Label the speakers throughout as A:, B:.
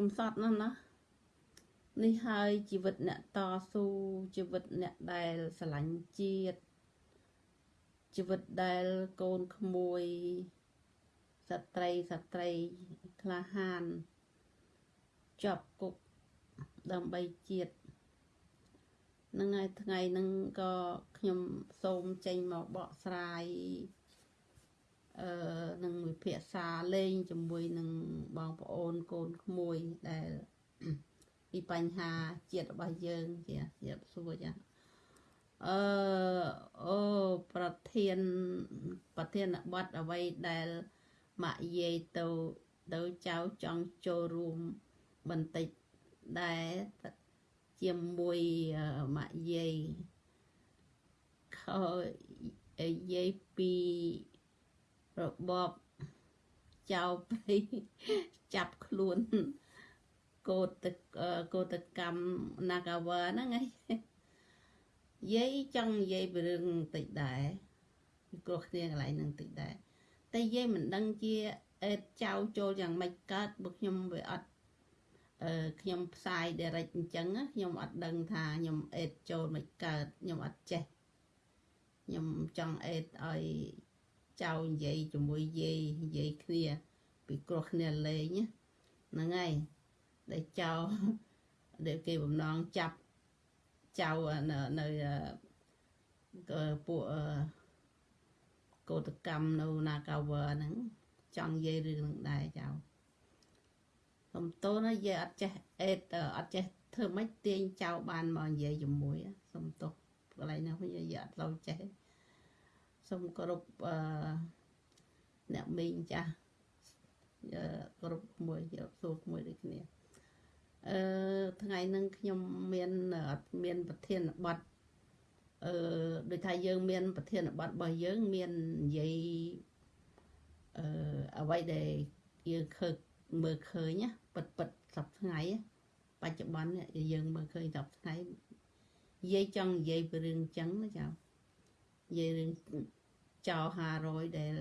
A: កំសត់ណាស់ណានេះហើយជីវិតអ្នកតស៊ូជីវិតអ្នកដែលស្រឡាញ់ជាតិជីវិតដែលកូនក្មួយស្ត្រីស្ត្រីក្លាហានជាប់គុកដើម្បីជាតិនឹងហើយថ្ងៃហ្នឹងក៏ខ្ញុំសូមចេញមកបកស្រាយអឺ នឹងវិភាសាលេងជាមួយនឹងបងប្អូនកូនក្មួយដែលពីបញ្ហាជាតិរបស់យើងជាជាសួរចាអឺអូប្រធានប្រធានបទអ្វីដែលម៉ាក់យាយទៅទៅចៅចង់ចូលរួមបន្តិចដែរជាមួយម៉ាក់យាយខយាយពី របបចៅព្រៃចាប់ខ្លួនកោតកោតកម្មនាកាវហ្នឹងឯងយាយចង់និយាយពីរឿងបន្តិចដែរពីគ្រោះគ្នាកន្លែងហ្នឹងបន្តិចដែរតែយាយមិនដឹងជាអេតចៅចូលយ៉ាងម៉េចកើតបើខ្ញុំវាអត់អឺខ្ញុំផ្សាយ direct អញ្ចឹងខ្ញុំអត់ដឹងថាខ្ញុំអេតចូលមិនកើតខ្ញុំអត់ចេះខ្ញុំចង់អេតឲ្យ ចៅនិយាយជាមួយយាយនិយាយគ្នាពីគ្រោះគ្នាលេងហ្នឹងហើយដែលចៅដែលគេបំណងចាប់ចៅនៅនៅពួកកោតកម្មនៅនាកាវហ្នឹងចង់និយាយរឿងហ្នឹងដែរចៅសំតូនយាយអត់ចេះអេតអត់ចេះធ្វើម៉េចទាញចៅបានមកនិយាយជាមួយសំទោសកន្លែងហ្នឹងវិញយាយអត់ឡូវចេះ សូមគោរពអឺអ្នកមីងចាស់គោរពមួយគោរពសួរមួយដូចគ្នាអឺថ្ងៃហ្នឹងខ្ញុំមានអត់មានប្រធានបទអឺដូចថាយើងមានប្រធានបទរបស់យើងមាននិយាយអឺអ្វីដែលយើងឃើញមើលឃើញណាពិតពិតសប្ថ្ងៃបច្ចុប្បន្នយើងមើលឃើញសប្ថ្ងៃនិយាយចង់និយាយពីរឿងចឹងណាចានិយាយរឿង ចោល500ដែល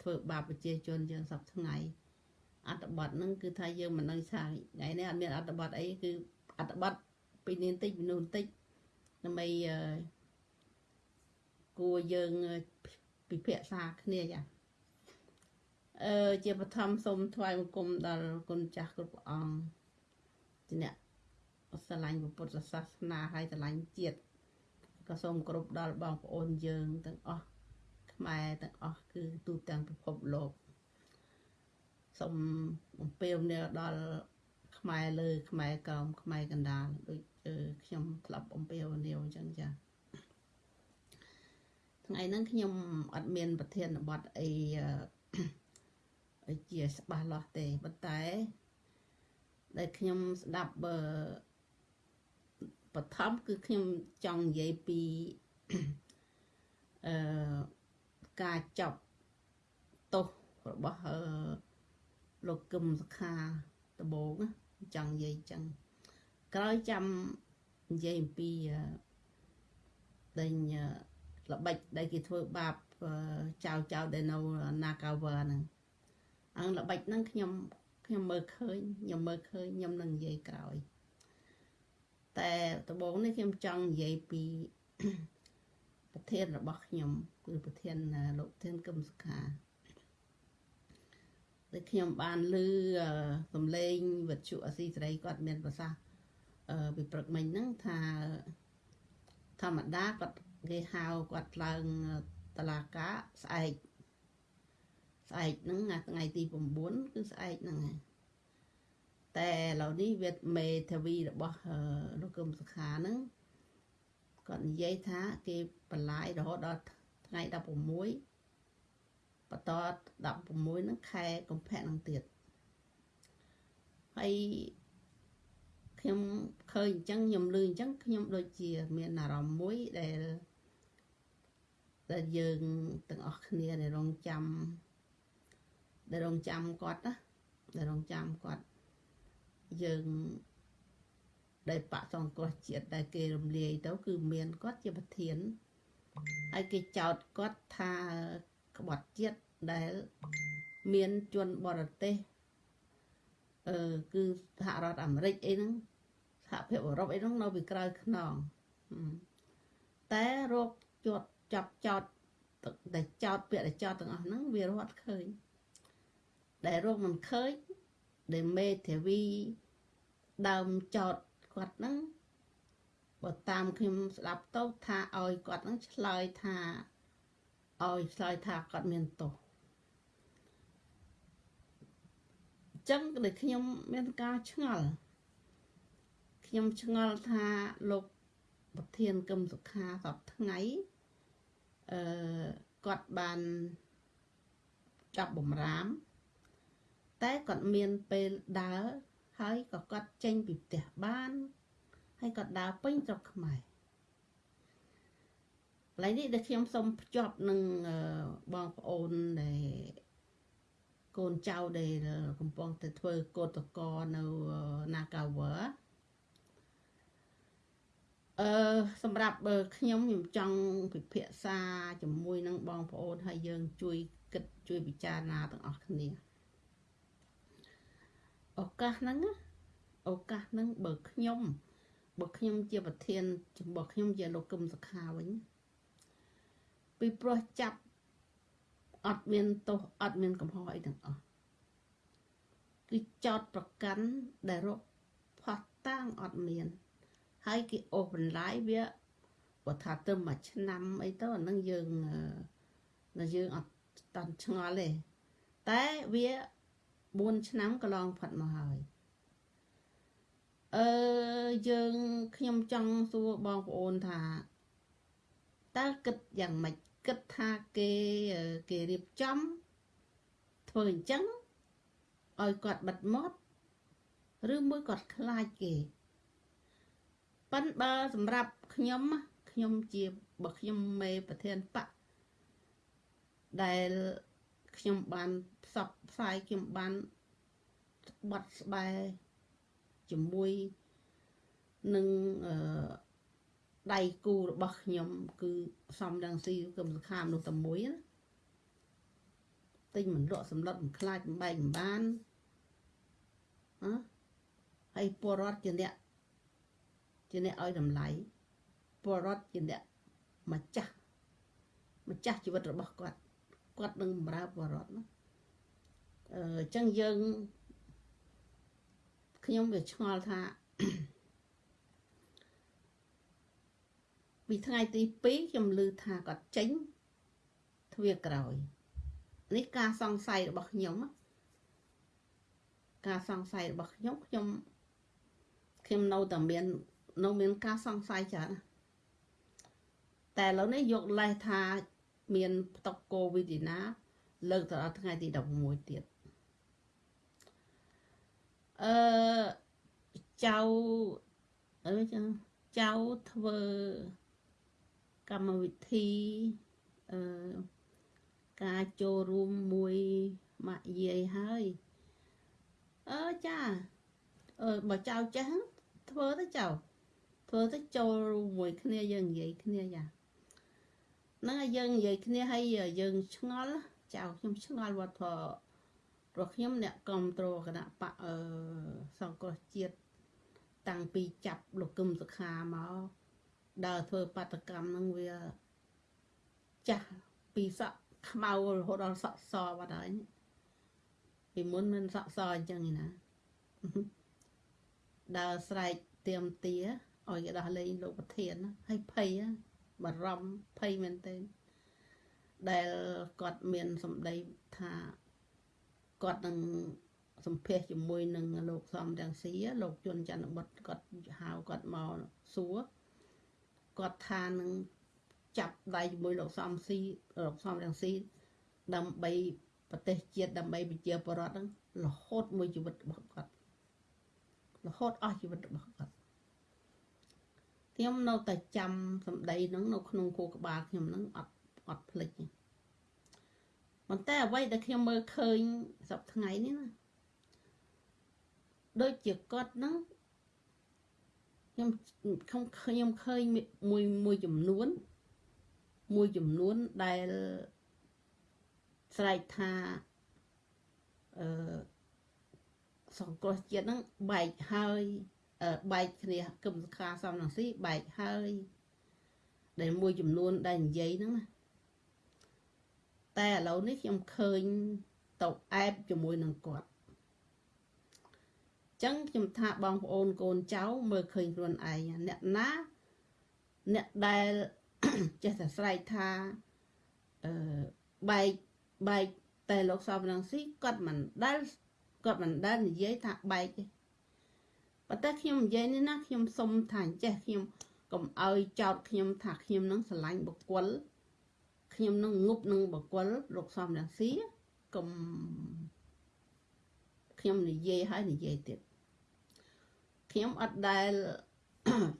A: ធ្វើបាបប្រជាជនយើងសប្ថ្ងៃអត្តបទហ្នឹងគឺថាយើងមិនដឹងថាថ្ងៃនេះអត់មានអត្តបទអីគឺអត្តបទពីនេះបន្តិចពីនោះបន្តិចដើម្បីគួរយើងពិភាក្សាគ្នាចាអឺជាបឋមសូមថ្វាយបង្គំដល់គុណចាស់គ្រប់អង្គជាអ្នកស្រឡាញ់ពុទ្ធសាសនាហើយស្រឡាញ់ជាតិក៏សូមគោរពដល់បងប្អូនយើងទាំងអស់ ខ្មែរទាំងអស់គឺទូទាំងពិភពលោកសូមបំពេញនាដល់ខ្មែរលើ ខ្មែរក្រោមខ្មែរកណ្ដាលដូចខ្ញុំធ្លាប់បំពេញនាវអញ្ចឹងចាថ្ងៃហ្នឹងខ្ញុំអត់មាន ប្រធានបទអីជាច្បាស់លាស់ទេប៉ុន្តែដែលខ្ញុំស្ដាប់បើបឋមគឺខ្ញុំចង់និយាយពីអឺ ការចប់ទោសរបស់អឺលោកកឹមសខាដបងចង់និយាយចឹងក្រោយចាំនិយាយអំពីដេញល្បិចដែលគេធ្វើបាបចៅចៅដែលនៅ Nagawa ហ្នឹងអងល្បិចហ្នឹងខ្ញុំខ្ញុំមើលឃើញខ្ញុំមើលឃើញខ្ញុំនឹងនិយាយក្រោយតែដំបូងនេះខ្ញុំចង់និយាយពី ប្រធានរបស់ខ្ញុំគឺប្រធានលោកធានកឹមសុខាដែលខ្ញុំបានឮសំឡេងវិទ្យុអស៊ីសេរីគាត់មានប្រសាសន៍ពីព្រឹកមិញហ្នឹងថាធម្មតាគាត់គេហៅគាត់ឡើងតឡាកាស្អែកស្អែកហ្នឹងថ្ងៃទី9គឺស្អែកហ្នឹងហើយតែឥឡូវនេះវាមេធាវីរបស់លោកកឹមសុខាហ្នឹង គាត់និយាយថាគេបន្លាយរហូតដល់ថ្ងៃ16បន្ត16ហ្នឹងខែកុម្ភៈហ្នឹងទៀតហើយខ្ញុំឃើញអញ្ចឹងខ្ញុំលឺអញ្ចឹងខ្ញុំដូចជាមានអារម្មណ៍មួយដែលដែលយើងទាំងអស់គ្នាដែលរងចាំដែលរងចាំគាត់ណាដែលរងចាំគាត់យើង ដែលបកសង្គ្រោះជាតិដែលគេរំលាយទៅគឺមានគាត់ជាប្រធានហើយគេចោទគាត់ថាក្បត់ជាតិដែលមានជនបរទេសអឺគឺសហរដ្ឋអាមេរិកអីហ្នឹងសហភាពអឺរ៉ុបអីហ្នឹងនៅពីក្រៅខ្នងតែរោគជាប់ចាប់ចោតតែចោតពាក្យតែចោតទាំងអស់ហ្នឹងវារត់ឃើញដែលរោគមិនឃើញដែលមេធាវីដើមចោត គាត់ហ្នឹងបើតាមខ្ញុំស្ដាប់ទៅថាឲ្យគាត់ហ្នឹងឆ្លើយថាឲ្យឆ្លើយថាគាត់មានទោសចឹងដែលខ្ញុំមានការឆ្ងល់ខ្ញុំឆ្ងល់ថាលោកប្រធានកឹមសុខាសពថ្ងៃអឺគាត់បានចាប់បំរាម តែគាត់មានពេលដើរ ហើយក៏គាត់ចេញពីផ្ទះបាន ហើយគាត់ដើរពេញស្រុកខ្មែរកន្លែងនេះដែលខ្ញុំសូមភ្ជាប់នឹងបងប្អូនដែលកូនចៅដែលកំពុងតែធ្វើកោតកោនៅ Nagawa អឺសម្រាប់ខ្ញុំខ្ញុំចង់ពិភាក្សាជាមួយនឹងបងប្អូនហើយយើងជួយគិតជួយពិចារណាទាំងអស់គ្នា ឱកាសហ្នឹងឱកាសហ្នឹងបើខ្ញុំបើខ្ញុំជាប្រធានរបស់ខ្ញុំជាលោកកឹមសខាវិញពីព្រោះចាប់អត់មានទោសអត់មានកំហុសអីទាំងអស់គឺចោតប្រកាន់ដែលរកផោះតាំងអត់មាន ហើយគេអូសបន្លាយវាបើថាទៅមួយឆ្នាំអីទៅអានឹងយើងនៅយើងអត់តាន់ឆ្ងល់ទេតែវា 4ឆ្នាំកន្លងផុតមកហើយអឺយើងខ្ញុំចង់សួរបងប្អូនថាតើគិតយ៉ាងម៉េចគិតថាគេគេរៀបចំធ្វើអញ្ចឹងឲ្យគាត់បិទមាត់ឬមួយគាត់ខ្លាចគេប៉ិនបើសម្រាប់ខ្ញុំខ្ញុំជាបើខ្ញុំមេប្រធានបកដែល ខ្ញុំបានផ្សព្វផ្សាយខ្ញុំបានបត់ស្បែជាមួយនឹងអឺដៃគូរបស់ខ្ញុំ គឺសំដងស៊ីគឹមសខាមនោះតែមួយណាទិញមិនលក់សម្លុតមិនខ្លាចមិនបែកមិនបានហ៎ហើយពលរដ្ឋជាអ្នកជាអ្នកឲ្យតម្លៃពលរដ្ឋជាអ្នកម្ចាស់ម្ចាស់ជីវិតរបស់គាត់ គាត់នឹងបម្រើពលរដ្ឋណាអឺអញ្ចឹងយើងខ្ញុំវាឆ្ងល់ថាពីថ្ងៃទី2ខ្ញុំឮថាគាត់ចេញទ្វាក្រោយនេះការសង្ស័យរបស់ខ្ញុំការសង្ស័យរបស់ខ្ញុំខ្ញុំខ្ញុំនៅតែមាននៅមានការសង្ស័យច្រើនតែឥឡូវនេះយកលេសថា មានផ្ទុកកូវីដណាលើកទៅដល់ថ្ងៃទី16ទៀតអឺចៅអឺចឹងចៅធ្វើកម្មវិធីអឺការចូលរួមមួយម៉ាក់យាយហើយអឺចាអឺបើចៅចេះធ្វើទៅចៅធ្វើទៅចូលរួមមួយគ្នាយើងនិយាយគ្នាយ៉ា ហ្នឹងហើយយើងនិយាយគ្នាហើយយើងឆ្ងល់ចៅខ្ញុំឆ្ងល់វត្តធព្រោះខ្ញុំអ្នកគ្រប់គ្រងគណៈបកអឺសង្គ្រោះជាតិតាំងពីចាប់លោកគឹមសុខាមកដើរធ្វើបាតកម្មហ្នឹងវាចាស់ពីសក់ខ្មៅរហូតដល់សក់សបាត់ហើយពីមុនមិនសក់សអញ្ចឹងឯណាដើរស្រែកទៀមទាឲ្យគេដោះលែងលោកប្រធានហើយភ័យ បារម្ភភ័យមែនទែនដែលគាត់មានសម្ដីថាគាត់នឹងសម្ភាសជាមួយនឹងលោកសំរងស៊ីលោកជុនច័ន្ទបុតគាត់ហៅគាត់មកសួរគាត់ថានឹងចាប់ដៃជាមួយលោកសំស៊ីលោកសំរងស៊ីដើម្បីប្រទេសជាតិដើម្បីប្រជាពលរដ្ឋហ្នឹងរហូតមួយជីវិតរបស់គាត់រហូតអស់ជីវិតរបស់គាត់ ខ្ញុំនៅតែចាំសម្ដីហ្នឹងនៅក្នុងគោក្បាលខ្ញុំហ្នឹងអត់អត់ភ្លេចប៉ុន្តែអ្វីដែលខ្ញុំមើលឃើញសប្តាហ៍ថ្ងៃនេះណាដូចជាគាត់ហ្នឹងខ្ញុំខ្ញុំខ្ញុំឃើញមួយមួយចំនួន មួយចំនួនដែលស្រែកថាអឺសង្គ្រោះជាតិហ្នឹងបែកហើយ បែកគ្នាគឹមសខាសំនឹងស៊ីបែកហើយដែលមួយចំនួនដែលនិយាយហ្នឹងណាតែឥឡូវនេះខ្ញុំឃើញទៅអែបជាមួយនឹងគាត់ចឹងខ្ញុំថាបងប្អូនកូនចៅមើលឃើញខ្លួនឯងអ្នកណាអ្នកដែលចេះតែស្រែកថាអឺបែកបែកតែលោកសំរងស៊ីគាត់មិនដែលគាត់មិនដែលនិយាយថាបែកទេ ប៉ុន្តែខ្ញុំនិយាយនេះណាខ្ញុំសុំថាចេះខ្ញុំកុំឲ្យចោតខ្ញុំថាខ្ញុំនឹងស្រឡាញ់បុគ្គលខ្ញុំនឹងងប់នឹងបុគ្គលលោកសំរងស៊ីកុំខ្ញុំនិយាយហើយនិយាយទៀតខ្ញុំអត់ដែល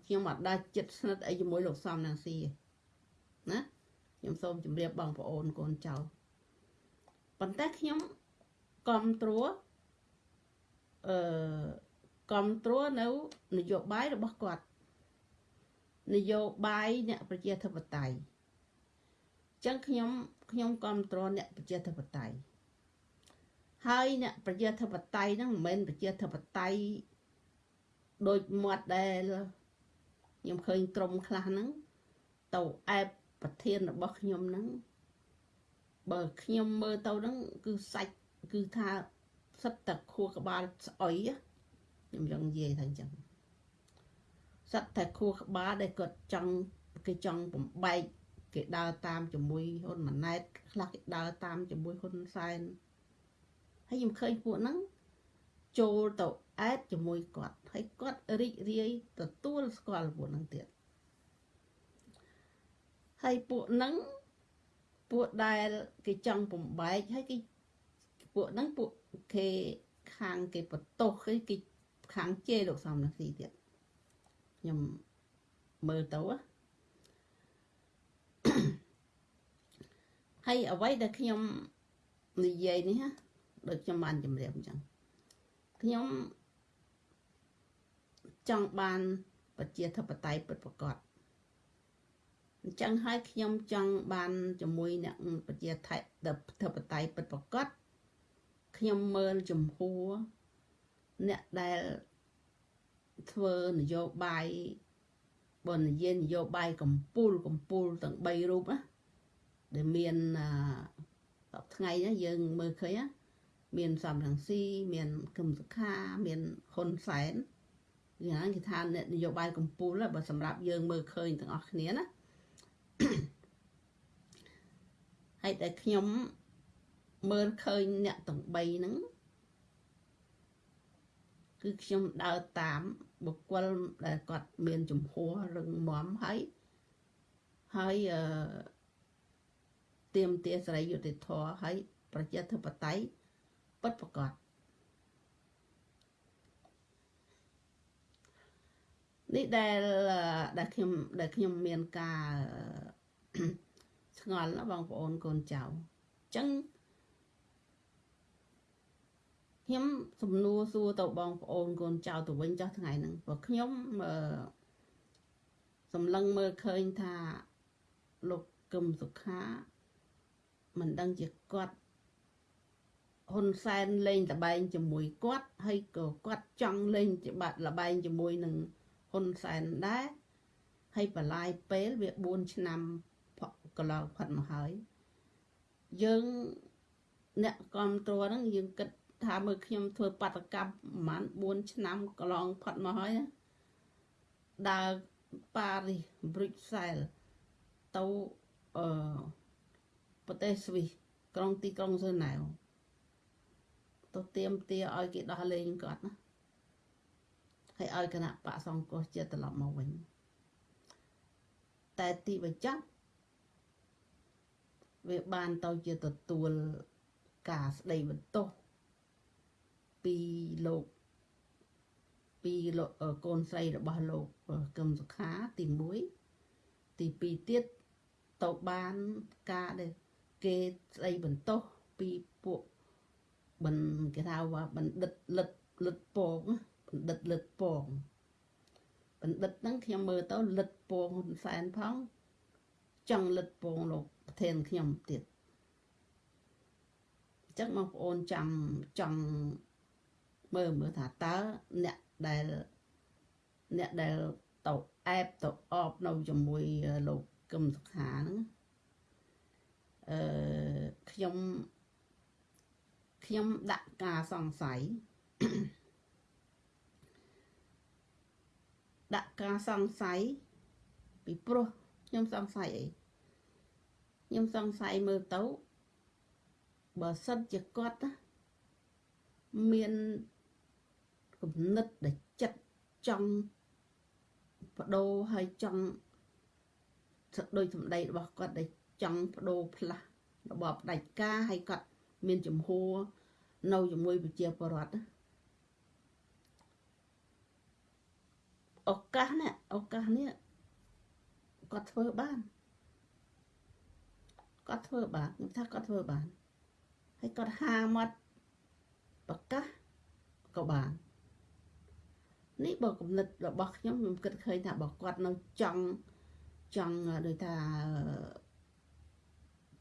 A: ខ្ញុំអត់ដែលចិត្តស្និទ្ធអីជាមួយលោកសំរងស៊ីណាខ្ញុំសូមជម្រាបបងប្អូនកូនចៅប៉ុន្តែខ្ញុំគ្រប់គ្រងអឺ គ្រប់គ្រងនៅនយោបាយរបស់គាត់នយោបាយអ្នកប្រជាធិបតេយ្យចឹងខ្ញុំខ្ញុំគ្រប់គ្រងអ្នកប្រជាធិបតេយ្យហើយអ្នកប្រជាធិបតេយ្យហ្នឹងមិនមែនប្រជាធិបតេយ្យដូចមាត់ដែលខ្ញុំឃើញក្រុមខ្លះហ្នឹងទៅអែបប្រធានរបស់ខ្ញុំហ្នឹងបើខ្ញុំមើលទៅហ្នឹងគឺសាច់គឺថាសិតតែខួរក្បាលស្អុយ ខ្ញុំចង់និយាយថាអញ្ចឹងសិតតែខួរក្បាលដែលគាត់ចង់គេចង់បំបែកគេដើរតាមជាមួយហ៊ុនម៉ាណែតខ្លះគេដើរតាមជាមួយហ៊ុនសែនហើយខ្ញុំឃើញពួកហ្នឹងចូលទៅអែតជាមួយគាត់ហើយគាត់រីករាយទទួលស្គាល់ពួកហ្នឹងទៀតហើយពួកហ្នឹងពួកដែលគេចង់បំបែកហើយគេពួកហ្នឹងពួកគេខាងគេបន្ទោសគេគេ ខាងជេរលោកសំរងស៊ីទៀតខ្ញុំមើលទៅហើយអ្វីដែលខ្ញុំនិយាយនេះណាដូចខ្ញុំបានជម្រាបអញ្ចឹងខ្ញុំចង់បានប្រជាធិបតេយ្យពិតប្រាកដអញ្ចឹងហើយខ្ញុំចង់បានជាមួយអ្នកប្រជាធិបតេយ្យពិតប្រាកដខ្ញុំមើលចំហួរ អ្នកដែលធ្វើនយោបាយបើនិយាយនយោបាយកម្ពុជាកម្ពុជាទាំង3រូបណាដែលមានសពថ្ងៃណាយើងមើលឃើញណាមានសំរងស៊ីមានគឹមសុខាមានហ៊ុនសែនយ៉ាងគេថាអ្នកនយោបាយកម្ពុជាបើសម្រាប់យើងមើលឃើញទាំងអស់គ្នាណាហើយតែខ្ញុំមើលឃើញអ្នកទាំង3ហ្នឹង គឺខ្ញុំដើរតាមបុគ្គលដែលគាត់មានចំហរឹងមាំហើយហើយអឺទៀមទាសេរីយុត្តិធម៌ហើយប្រជាធិបតេយ្យពិតប្រកបនេះដែលដែលខ្ញុំដែលខ្ញុំមានការឆ្ងល់ណាបងប្អូនកូនចៅអញ្ចឹង ខ្ញុំសំណួរសួរទៅបងប្អូនកូនចៅទៅវិញចុះថ្ងៃហ្នឹងព្រោះខ្ញុំអឺសម្លឹងមើលឃើញថាលោកកឹមសុខាមិនដឹងជាគាត់ហ៊ុនសែនលេងលបែងជាមួយគាត់ហើយក៏គាត់ចង់លេងច្បាប់លបែងជាមួយនឹងហ៊ុនសែនដែរហើយបលាយពេលវា4ឆ្នាំកន្លងផុតមកហើយយើងអ្នកគ្រប់គ្រងហ្នឹងយើងគិត ថាមើលខ្ញុំធ្វើបាតកម្មប្រហែល4ឆ្នាំកន្លងផុតមកហើយដើរប៉ារីសប្រុចសែលទៅអឺប្រទេសស្វីសក្រុងទីក្រុងស៊ើណែវទៅទៀមទាឲ្យគេដោះលែងគាត់ណាហើយឲ្យគណៈបកសង្គ្រោះជាតិត្រឡប់មកវិញតែទីបញ្ចប់វាបានទៅជាទទួលការស្ដីបន្ទោស ពីលោកពីលោកកូនស្រីរបស់លោកកឹមសុខាទី1ទី2ទៀតទៅបានការដែលគេស្ដីបន្ទោសពីពួកមិនគេថាว่าបណ្ឌិតលិតលិតពងបណ្ឌិតលិតពងបណ្ឌិតហ្នឹងខ្ញុំមើលទៅលិតពងហ៊ុនសែនផងចង់លិតពងលោកប្រធានខ្ញុំទៀតអញ្ចឹងបងប្អូនចាំចង់ មើលមើលថាតើអ្នកដែលអ្នកដែលទៅអែបទៅអបនៅជាមួយលោកកឹមសុខាហ្នឹងអឺខ្ញុំខ្ញុំដាក់ការសង្ស័យដាក់ការសង្ស័យពីព្រោះខ្ញុំសង្ស័យអីខ្ញុំសង្ស័យមើលទៅបើសិនជាគាត់ណាមាន គំនិតដែលចិត្តចង់បដូរហើយចង់ដោយសម្ដីរបស់គាត់ដែលចង់បដូរផ្លាស់របបផ្ដាច់ការហើយគាត់មានចំហួរនៅជាមួយប្រជាពលរដ្ឋឱកាសនេះឱកាសនេះគាត់ធ្វើបានគាត់ធ្វើបានខ្ញុំថាគាត់ធ្វើបានហើយគាត់ហាមាត់ប្រកាសក៏បាន នេះបើគំនិតរបស់ខ្ញុំខ្ញុំគិតឃើញថាបើគាត់នៅចង់ចង់ដូចថា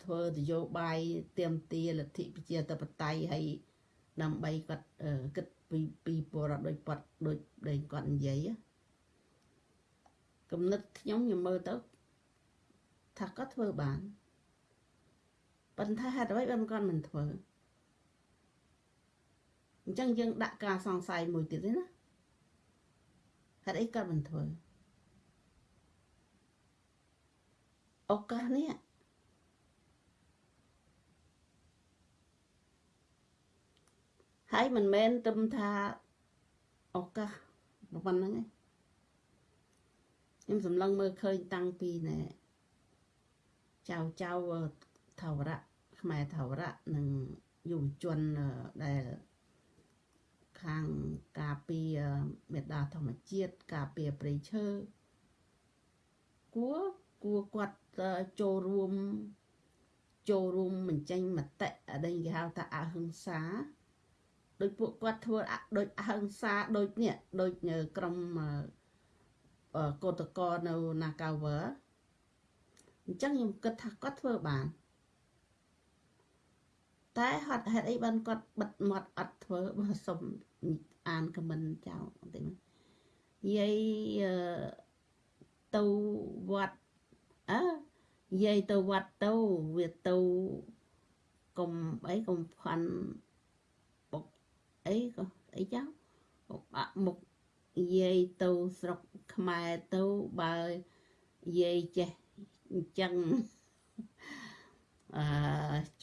A: ធ្វើនយោបាយទៀមទាលទ្ធិប្រជាធិបតេយ្យហើយដើម្បីគាត់គិតពីពីបរិបទដូចប៉ាត់ដូចដែលគាត់និយាយគំនិតខ្ញុំខ្ញុំមើលទៅថាគាត់ធ្វើបានប៉ុន្តែហេតុអ្វីបានគាត់មិនធ្វើអញ្ចឹងយើងដាក់ការសង្ស័យមួយទៀតទេណា ហេតុអីគាត់មិនធ្វើឱកាសនេះហើយមិនមែនត្រឹមថាឱកាសប៉ុណ្្នឹងឯងខ្ញុំសម្លឹងមើលឃើញតាំងពីណែចៅចៅថវរៈខ្មែរថវរៈនិងយុវជនដែល ខាងការពារមេដាធម្មជាតិការពារព្រៃឈើគួរគួរគាត់ចូលរួមចូលរួមបញ្ចេញមតិអីគេហៅថាអហិង្សាដោយពួកគាត់ធ្វើដូចអហិង្សាដូចនេះដូចក្រុមកោតកោនៅ Nagawer អញ្ចឹងខ្ញុំគិតថាគាត់ធ្វើបានតែហត់ហេតុអីបានគាត់បិទមាត់អត់ធ្វើបើសុំ អានខមមិនចៅបន្តិចយាយទៅវត្តអើយាយទៅវត្តទៅវាទៅកុំអីកុំផាន់បុកអីក៏អីចឹងបុកអាក់មុខយាយទៅស្រុកខ្មែរទៅបើយាយចេះអញ្ចឹងអឺ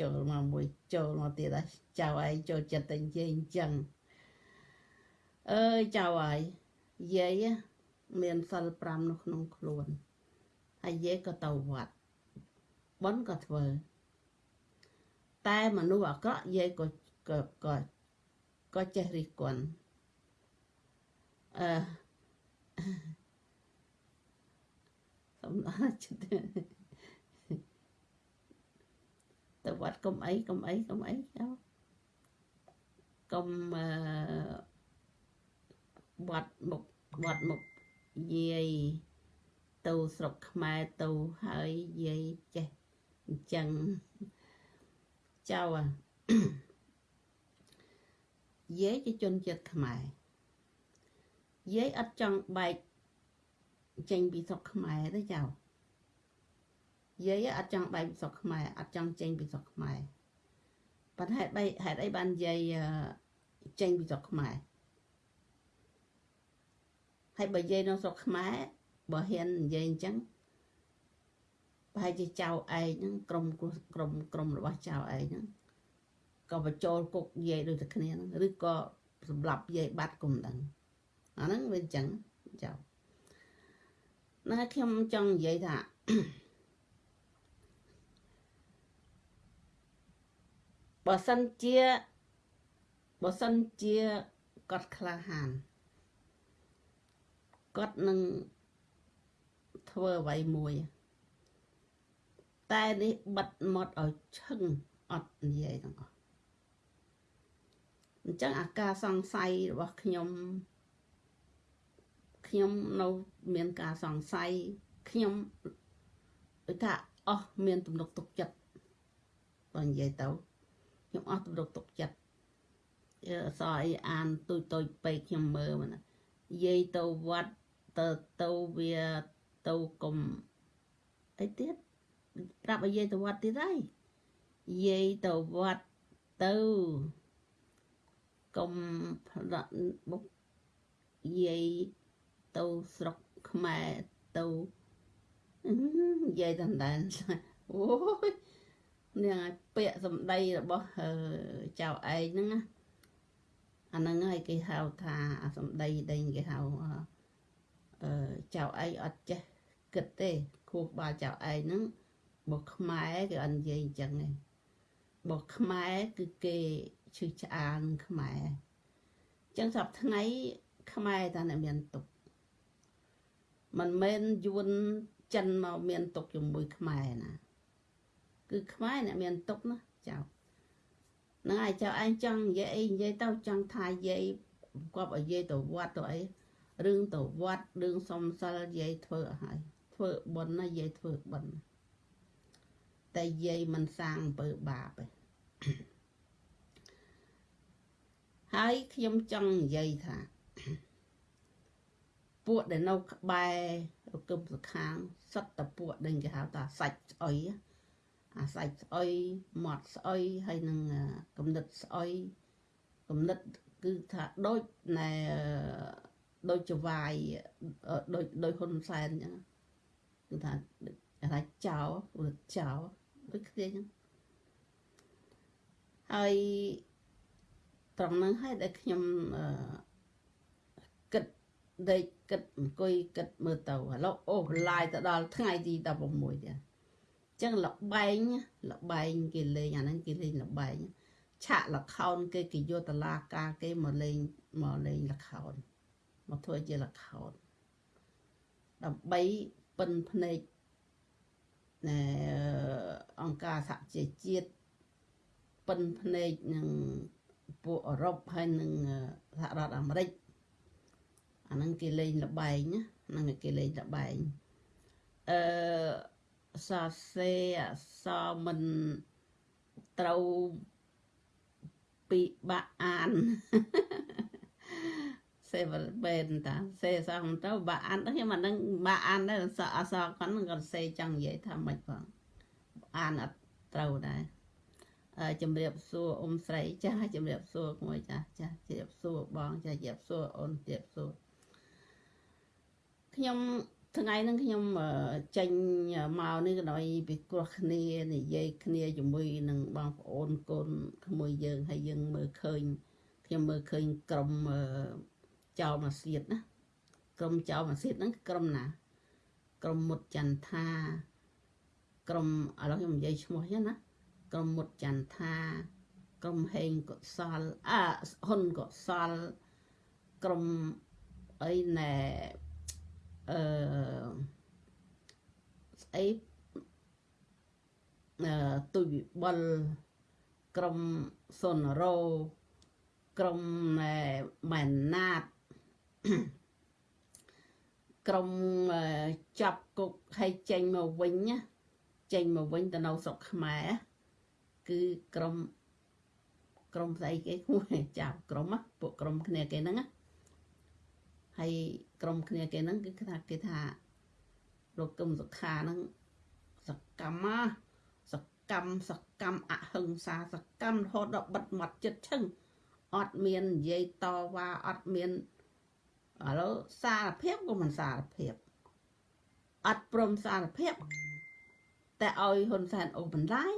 A: ចូលមកមួយចូលមកទៀតហើយចៅឯងចូលចិត្តតែនិយាយអញ្ចឹង អើយចៅហើយយាយមានសិល5នៅក្នុងខ្លួនហើយយាយក៏ទៅវត្តបនក៏ធ្វើតែមនុស្សអាក្រក់យាយក៏ក៏ក៏ក៏ចេះរិះគន់អឺសំណាចិត្តទៅវត្តកុំអីកុំអីកុំអីចុះកុំអឺ វត្តមុខវត្តមុខយាយទៅស្រុកខ្មែរទៅហើយយាយចេះអញ្ចឹងចៅយាយជាជនជាតិខ្មែរយាយអត់ចង់បែកចេញពីស្រុកខ្មែរទេចៅយាយអត់ចង់បែកពីស្រុកខ្មែរអត់ចង់ចេញពីស្រុកខ្មែរប៉ុន្តែហេតុបីហេតុអីបានយាយចេញពីស្រុកខ្មែរ ហើយបើយាយនៅស្រុកខ្មែរបើហ៊ាននិយាយអញ្ចឹងប្រហែលជាចៅឯងហ្នឹងក្រុមក្រុមក្រុមរបស់ចៅឯងហ្នឹងក៏បញ្ចូលគុកយាយដូចតែគ្នាហ្នឹងឬក៏សម្រាប់យាយបាត់គុំដឹងអាហ្នឹងវាអញ្ចឹងចៅណាខ្ញុំចង់និយាយថាបើសិនជាបើសិនជាគាត់ក្លាហាន គាត់នឹងធ្វើអ្វីមួយ តែនេះបិទមាត់ឲ្យឈឹងអត់និយាយទាំងអស់អញ្ចឹងអាការសង្ស័យរបស់ខ្ញុំខ្ញុំនៅមានការសង្ស័យខ្ញុំដូចថាអស់មានទំនុកទុកចិត្តបើនិយាយទៅខ្ញុំអស់ទំនុកទុកចិត្តអឺសអីអានទុយទុយពេកខ្ញុំមើលមកណាយាយទៅវត្ត ទៅទៅវាទៅកុំអីទៀតប្រាប់ឲ្យយាយទៅវត្តទៀតហើយយាយទៅវត្តទៅកុំផ្លាក់បុកយាយទៅស្រុកខ្មែរទៅនិយាយតាមដែរអូយនេះឲ្យពាក្យសម្ដីរបស់ចៅឯងហ្នឹងណាអាហ្នឹងហើយគេហៅថាអាសម្ដីដែលគេហៅអឺ ចៅឯងអត់ចេះគិតទេគោះបាលចៅឯងហ្នឹងបើខ្មែរគេអត់និយាយអញ្ចឹងទេបើខ្មែរគឺគេឈឺឆ្អាលខ្មែរអញ្ចឹងសប្តាហ៍ថ្ងៃខ្មែរតាអ្នកមានទុកមិនមែនយួនចិនមកមានទុកជាមួយខ្មែរណាគឺខ្មែរអ្នកមានទុកណាចៅហ្នឹងហើយចៅឯងចង់និយាយអីនិយាយទៅចង់ថាយាយគាត់ឲ្យយាយទៅវត្តទៅអី រឿងទៅវត្តរឿងសំសិលយាយធ្វើឲ្យហើយធ្វើបុណ្យណាយាយធ្វើបុណ្យតែយាយមិនសាងអំពើបាបទេហើយខ្ញុំចង់និយាយថា ពួកដែលនៅក្បែររកឹមសខាងសិតតពួកដែលគេហៅថាសាច់ស្អុយអាសាច់ស្អុយមាត់ស្អុយហើយនឹងកំណិតស្អុយកំណិតគឺថាដូចណែ ដូចចវាយដូចដូចហ៊ុនសែនអញ្ចឹងគឺថាថាចោឬចោដូចគ្នាអញ្ចឹងហើយត្រង់ហ្នឹងហើយដែលខ្ញុំគិតដេកគិតអង្គុយគិតមើលទៅឥឡូវអូឡាយទៅដល់ថ្ងៃទី16ទៀតចឹងលបែងលបែងគេលេងអាហ្នឹងគេលេងលបែងឆាកលខោនគេគេយកតឡាការគេមកលេងមកលេងលខោន មកធ្វើជាលខោនដើម្បីពិនភ្នែកណែអង្គការសហជីវជាតិពិនភ្នែកនឹងពួកអឺរ៉ុបហើយនឹងសហរដ្ឋអាមេរិកអាហ្នឹងគេលេងលបែងណាហ្នឹងគេលេងលបែងអឺសរសេរអក្សរមិនត្រូវពិបាកអាន សេវលបែនតាសេអក្សរមិនទៅបាក់អានខ្ញុំអានឹងបាក់អានដែរអក្សរអក្សរគាត់នឹងគាត់សេចង់និយាយថាម៉េចផងអានអត់ត្រូវដែរជំរាបសួរអ៊ំស្រីចាស់ជំរាបសួរក្មួយចាស់ចាស់ជំរាបសួរបងចាស់ជំរាបសួរអូនជំរាបសួរខ្ញុំថ្ងៃហ្នឹងខ្ញុំចេញមកនេះក៏ដោយពិគ្រោះគ្នានិយាយគ្នាជាមួយនឹងបងប្អូនកូនក្មួយយើងហើយយើងមើលឃើញខ្ញុំមើលឃើញក្រុម ចៅមកសៀតណាក្រុមចៅមកសៀតហ្នឹងក្រុមណា ក្រុមមុតចន្ទថាក្រុមឥឡូវខ្ញុំនិយាយឈ្មោះចឹងណាក្រុមមុតចន្ទថាក្រុមហេងកុសលអហ៊ុនកុសលក្រុមអីណែអឺស្អីអឺទុយវិបុលក្រុមសុនរោក្រុមណែម៉ែនណាត ក្រុមចាប់គុកឲ្យចេញមកវិញណាចេញមកវិញទៅនៅស្រុកខ្មែរគឺក្រុមក្រុមស្អីគេគួរចាប់ក្រុមពួកក្រុមគ្នាគេហ្នឹងណាហើយក្រុមគ្នាគេហ្នឹងគឺថាគេថាលោកកឹមសុខាហ្នឹងសកម្មសកម្មសកម្មអហិង្សាសកម្មរហូតដល់បិទមាត់ចិត្តឈឹងអត់មាននិយាយតវ៉ាអត់មាន ឥឡូវសារភាពក៏មិនសារភាពអត់ព្រមសារភាពតែឲ្យហ៊ុនសែនអូបន្លាយ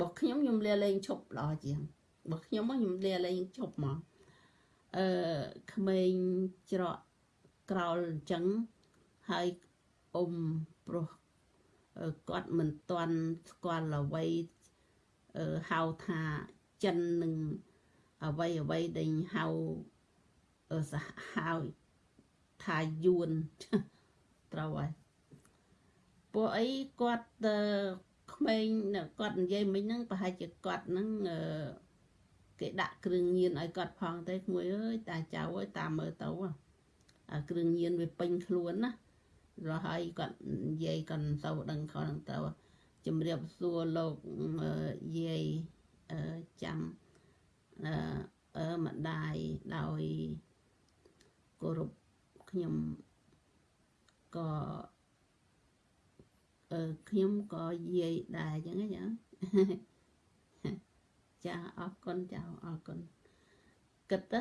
A: បើខ្ញុំខ្ញុំលាលែងឈប់ល្អជាងបើខ្ញុំខ្ញុំលាលែងឈប់មកអឺក្មេងច្រកក្រោលអញ្ចឹងហើយអ៊ំប្រុសគាត់មិនទាន់ស្គាល់អ្វីហៅថាចិននឹងអ្វីអ្វីដែលហៅ សហហៅថាយួនត្រូវហើយពួកអីគាត់ក្មេងគាត់និយាយមិញហ្នឹងប្រហែលជាគាត់ហ្នឹងគេដាក់គ្រឿងញៀនឲ្យគាត់ផងទេក្មួយអើយតាចៅអើយតាមមើលទៅអាគ្រឿងញៀនវាពេញខ្លួនណារហហើយគាត់និយាយគាត់ទៅដឹងគាត់ទៅជំរាបសួរលោកយាយចាំអឺអឺម្ដាយដោយ គោរពខ្ញុំក៏អឺខ្ញុំក៏យាយដែរអញ្ចឹងចាចាអរគុណចាអរគុណគិតទៅ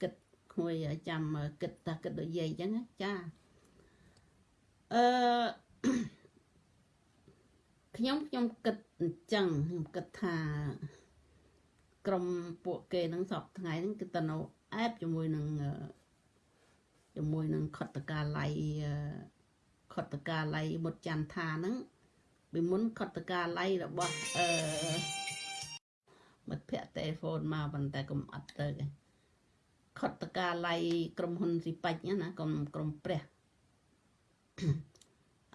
A: គិតក្មួយចាំគិតតាគិតដូចយាយអញ្ចឹងចាអឺខ្ញុំខ្ញុំគិតអញ្ចឹងខ្ញុំគិតថាក្រុមពួកគេនឹងសពថ្ងៃហ្នឹងគឺតនៅអែបជាមួយនឹង ជាមួយនឹងខុតតកាល័យខុតតកាល័យមុតចន្ទថាហ្នឹងពីមុនខុតតកាល័យរបស់អឺមិត្តភ័ក្តិទូរស័ព្ទមកប៉ុន្តែកុំអត់ទៅទេខុតតកាល័យក្រុមហ៊ុនស៊ីប៉ាច់ណាក្រុមក្រុមព្រះឥ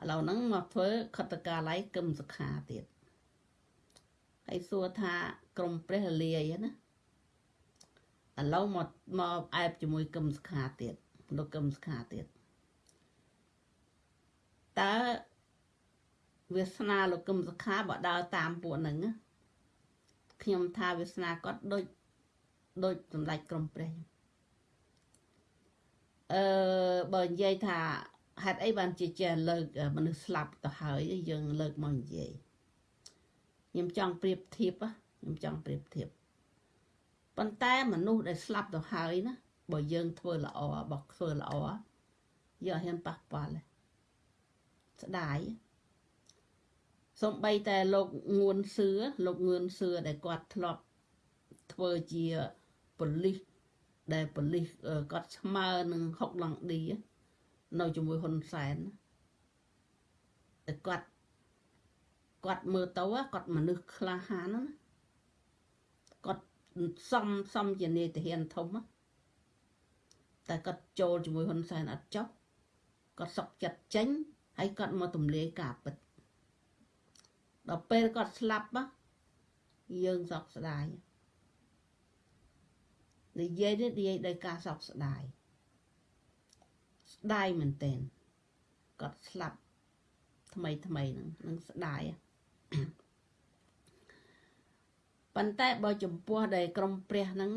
A: ឡូវហ្នឹងមកធ្វើខុតតកាល័យគឹមសុខាទៀតហើយសួរថាក្រុមព្រះលាយណាឥឡូវមកមកអែបជាមួយគឹមសុខាទៀត លោកគឹមសុខាទៀតតើវាសនាលោកគឹមសុខាបើដើរតាមពួកហ្នឹងខ្ញុំថាវាសនាគាត់ដូចដូចសម្ដេចក្រុមព្រះអឺបើនិយាយថាហេតុអីបានជាចេះលើកមនុស្សស្លាប់ទៅហើយយើងលើកមកនិយាយខ្ញុំចង់ប្រៀបធៀបខ្ញុំចង់ប្រៀបធៀបប៉ុន្តែមនុស្សដែលស្លាប់ទៅហើយណា បើយើងធ្វើល្អបើធ្វើល្អយើងអត់ហ៊ានប៉ះពាល់ទេស្ដាយសំបីតែលោកងួនសឿលោកងួនសឿដែលគាត់ធ្លាប់ធ្វើជាប៉ូលីសដែលប៉ូលីសគាត់ស្មើនឹងហុកឡង់ឌីនៅជាមួយហ៊ុនសែនតែគាត់គាត់មើលទៅគាត់មនុស្សក្លាហានណាគាត់សំសំជានេតិហ៊ានធំ តែគាត់ចូលជាមួយហ៊ុនសែនអត់ចុះគាត់សុកចិត្តចេញហើយគាត់មកទម្លាយការពិតដល់ពេលគាត់ស្លាប់យើងសោកស្ដាយនិយាយនេះនិយាយដោយការសោកស្ដាយស្ដាយមែនទែនគាត់ស្លាប់ថ្មីថ្មីហ្នឹងនឹងស្ដាយប៉ុន្តែបើចំពោះដែលក្រុមព្រះហ្នឹង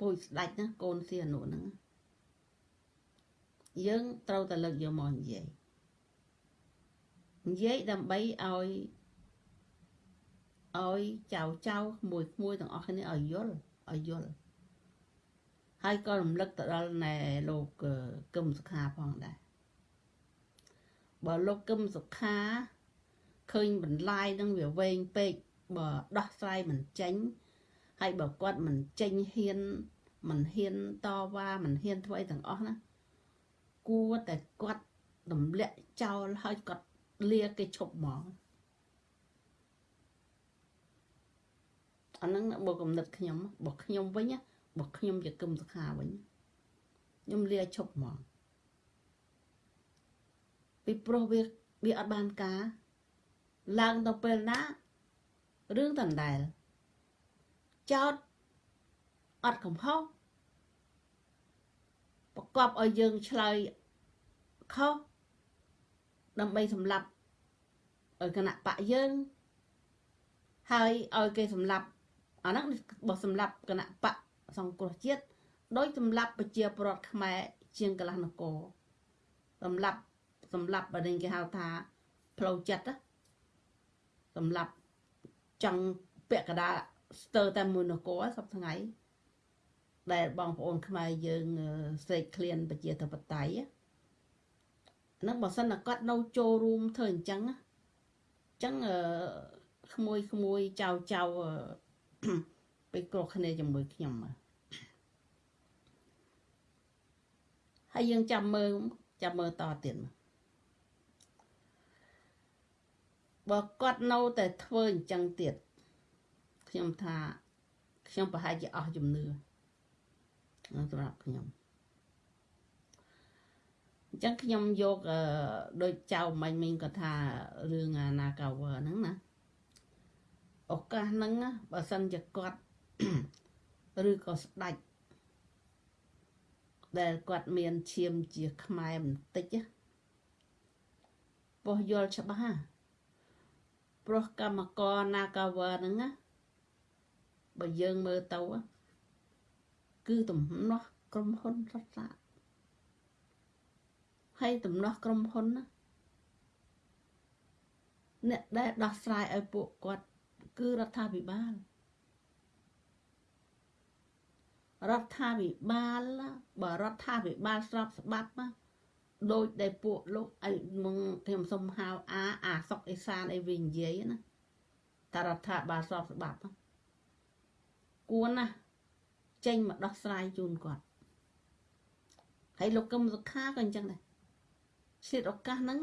A: ពូជស្ដាច់ណាកូនសៀនុហ្នឹងយើងត្រូវតែលើកយកមកនិយាយនិយាយដើម្បីឲ្យឲ្យចៅចៅក្មួយក្មួយទាំងអស់គ្នាឲ្យយល់ឲ្យយល់ហើយក៏រំលឹកទៅដល់ណែលោកកឹមសុខាផងដែរបើលោកកឹមសុខាឃើញបន្លាយនឹងវាវែងពេកបើដោះស្រាយមិនចេញ ហើយបើគាត់មិនចេញហ៊ានមិនហ៊ានតវ៉ាមិនហ៊ានធ្វើអីទាំងអស់ណាគួរតែគាត់រំលាក់ចោលហើយគាត់លាគេឈប់ហ្មងអាហ្នឹងបើកំណត់ខ្ញុំបើខ្ញុំវិញបើខ្ញុំជាគឹមសុខាវិញខ្ញុំលាឈប់ហ្មងពីព្រោះវាវាអត់បានការឡើងទៅពេលណារឿងដដែល ចោតអត់កំហុសប្រកបឲ្យយើងឆ្លើយខុសដើម្បីសម្លាប់ឲ្យគណៈបកយើងហើយឲ្យគេសម្លាប់អាហ្នឹងបើសម្លាប់គណៈបកសង្គ្រោះជាតិដោយសម្លាប់ប្រជាពលរដ្ឋខ្មែរជាងកន្លះនគរសម្លាប់សម្លាប់បើគេហៅថាផ្លូវចិត្តសម្លាប់ចង់ពាក់កដា ស្ទើរតែមួយនគរសប្ថ្ងៃដែលបងប្អូនខ្មែរយើងស្រេកឃ្លានប្រជាធិបតេយ្យហ្នឹងបើសិនតែគាត់នៅចូលរួមធ្វើអញ្ចឹងអញ្ចឹងក្មួយក្មួយចៅចៅពេលគ្រោះគ្នាជាមួយខ្ញុំហើយយើងចាំមើលចាំមើលតទៀតបើគាត់នៅតែធ្វើអញ្ចឹងទៀត ខ្ញុំថាខ្ញុំប្រហែលជាអស់ជំនឿសម្រាប់ខ្ញុំអញ្ចឹងខ្ញុំយកដូចចៅមាញ់មិញគាត់ថារឿងអាណាកាវហ្នឹងណាឱកាសហ្នឹងបើសិនជាគាត់ឬក៏ស្ដាច់ដែលគាត់មានឈាមជាខ្មែរបន្តិចពោះយល់ច្បាស់ព្រោះកម្មករ Nagawa ហ្នឹងណា បើយើងមើលទៅគឺទំនាស់ក្រុមហ៊ុនរត់សាហើយទំនាស់ក្រុមហ៊ុនណាអ្នកដែលដោះស្រាយឲ្យពួកគាត់គឺរដ្ឋាភិបាលរដ្ឋាភិបាលបើរដ្ឋាភិបាលស្របច្បាប់ណាដូចដែលពួកលោកអីមកខ្ញុំសុំហៅអាអាសុកអេសានអីវិញនិយាយណាតារដ្ឋាភិបាលស្របច្បាប់ គួរណាចេញមកដោះស្រាយជូនគាត់ហើយលោកកឹមសុខាក៏អញ្ចឹងដែរសិទ្ធឱកាសហ្នឹង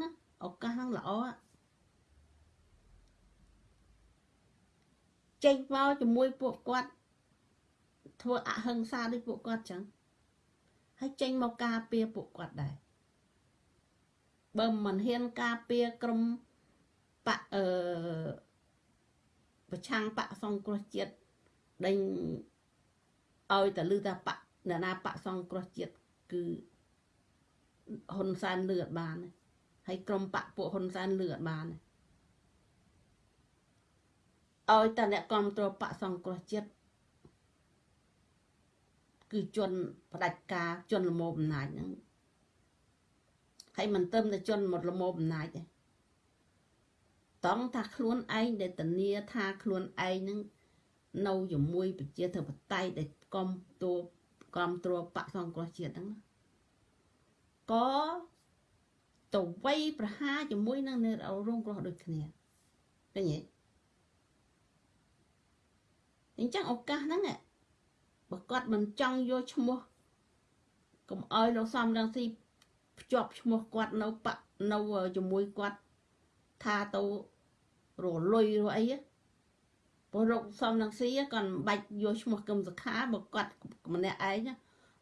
A: ឱកាសហ្នឹងល្អចេញមកជាមួយពួកគាត់ធ្វើអហិង្សាដូចពួកគាត់ចឹងហើយចេញមកការពារពួកគាត់ដែរបើមិនហ៊ានការពារក្រុមបអឺប្រឆាំងបកសង្គ្រោះជាតិ ដេញឲ្យតែលឺថាបកអ្នកណាបកសង្គ្រោះជាតិគឺហ៊ុនសែនលឺអត់បានហើយក្រុមបកពួកហ៊ុនសែនលឺអត់បានឲ្យតែអ្នកគ្រប់គ្រងបកសង្គ្រោះជាតិគឺជន់ផ្ដាច់ការជន់លមោអំណាចហ្នឹងហើយមិនទៅតែជន់មកលមោអំណាចទេតង់ថាខ្លួនឯងដែលធានាថាខ្លួនឯងហ្នឹង នៅជាមួយប្រជាធិបតេយ្យដែលកំតួកំត្រួបកសង្គ្រោះជាតិហ្នឹងក៏ទៅវ័យប្រហារជាមួយនឹងនៅរងគ្រោះដូចគ្នាឃើញទេអញ្ចឹងឱកាសហ្នឹងបើគាត់មិនចង់យកឈ្មោះកុំឲ្យលោកសំរងស៊ីភ្ជាប់ឈ្មោះគាត់នៅបនៅជាមួយគាត់ថាទៅរលុយរអី ព្រោះលោកសំរងស៊ីគាត់មិនបាច់យកឈ្មោះកឹមសុខាបើគាត់ម្នាក់ឯង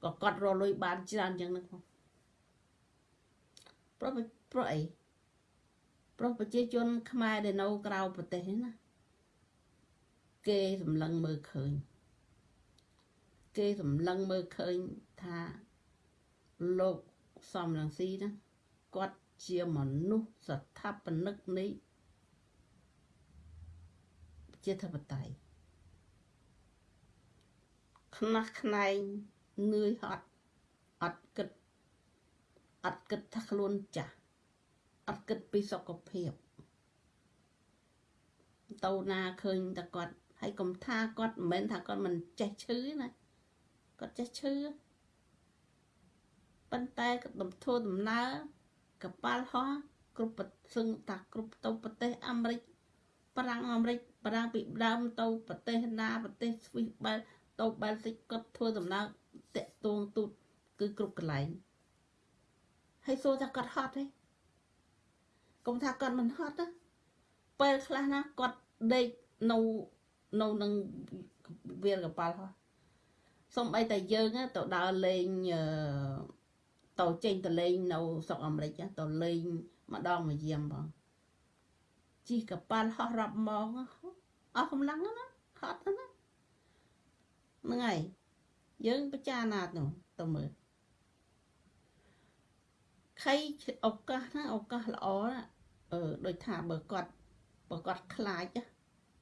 A: ក៏គាត់រលុយបានច្រើនយ៉ាងហ្នឹងផងព្រោះព្រោះអីព្រោះប្រជាជន ខ្មែរដែលនៅក្រៅប្រទេសណាគេសម្លឹងមើលឃើញគេសម្លឹងមើលឃើញថាលោកសំរងស៊ីណាគាត់ជាមនុស្សស្ថាបនិកនៃ ជាធិបតេយ្យខ្នះខ្នែងនឿយហត់អត់គិតអត់គិតថាខ្លួនចាស់អត់គិតពីសុខភាពទៅណាឃើញតែគាត់ហើយកុំថាគាត់មិនមែនថាគាត់មិនចេះឈឺណាគាត់ចេះឈឺប៉ុន្តែដំធ្វើដំណើរកប៉ាល់ហោះគ្រប់ប្រសឹងតាគ្រប់ទៅប្រទេសអាមេរិកប្រាំងអាមេរិក ប្រាំងពីដើមទៅប្រទេសណាប្រទេសស្វីសបែលទៅបែលសិចគាត់ធ្វើដំណើរតាក់ទងទូតគឺគ្រប់កន្លែងហើយសួរថាគាត់ហត់ទេកុំថាគាត់មិនហត់ទេពេលខ្លះណាគាត់ដេកនៅនៅនឹងវាលកប៉ាល់ហោះសំបីតែយើងទៅដើរលេងទៅចេញទៅលេងនៅស្រុកអាមេរិកទៅលេងម្ដងមួយយាមបងជិះកប៉ាល់ហោះរាប់ម៉ោង អស់កម្លាំងណាហត់ណាហ្នឹងហើយយើងពិចារណាទៅទៅមើលខៃឱកាសហ្នឹងឱកាសល្អណាអឺដូចថាបើគាត់បើគាត់ខ្លាច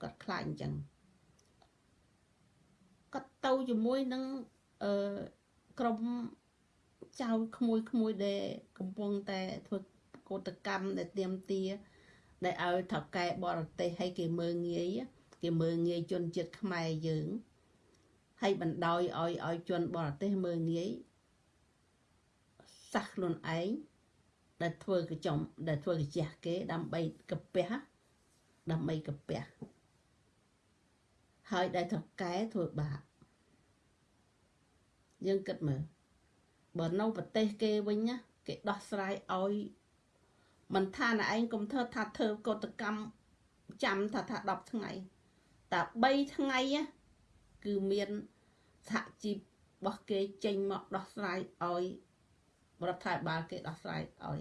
A: គាត់ខ្លាចអញ្ចឹងគាត់ទៅជាមួយនឹងអឺក្រុមចៅក្មួយក្មួយដែលកំពុងតែធ្វើកោតកម្មដែលទៀមទាដែលឲ្យថៅកែបរទេសឲ្យគេមើងងាយ គេមើងងាយជនជាតិខ្មែរយើងហើយបណ្ដោយឲ្យឲ្យជនបរទេសមើងងាយសះខ្លួនឯងដែលធ្វើកចំដែលធ្វើកជះគេដើម្បីកាពះដើម្បីកាពះហើយដែលថៅកែធ្វើបាបយើងគិតមើលបើនៅប្រទេសគេវិញណាគេដោះស្រាយឲ្យមិនថាណឯងកុំធ្វើថាធ្វើកតកម្មចាំថាថា10ថ្ងៃ តែ3ថ្ងៃគឺមានសហជីពរបស់គេចេញមកដោះស្រាយឲ្យរដ្ឋាភិបាលគេដោះស្រាយឲ្យ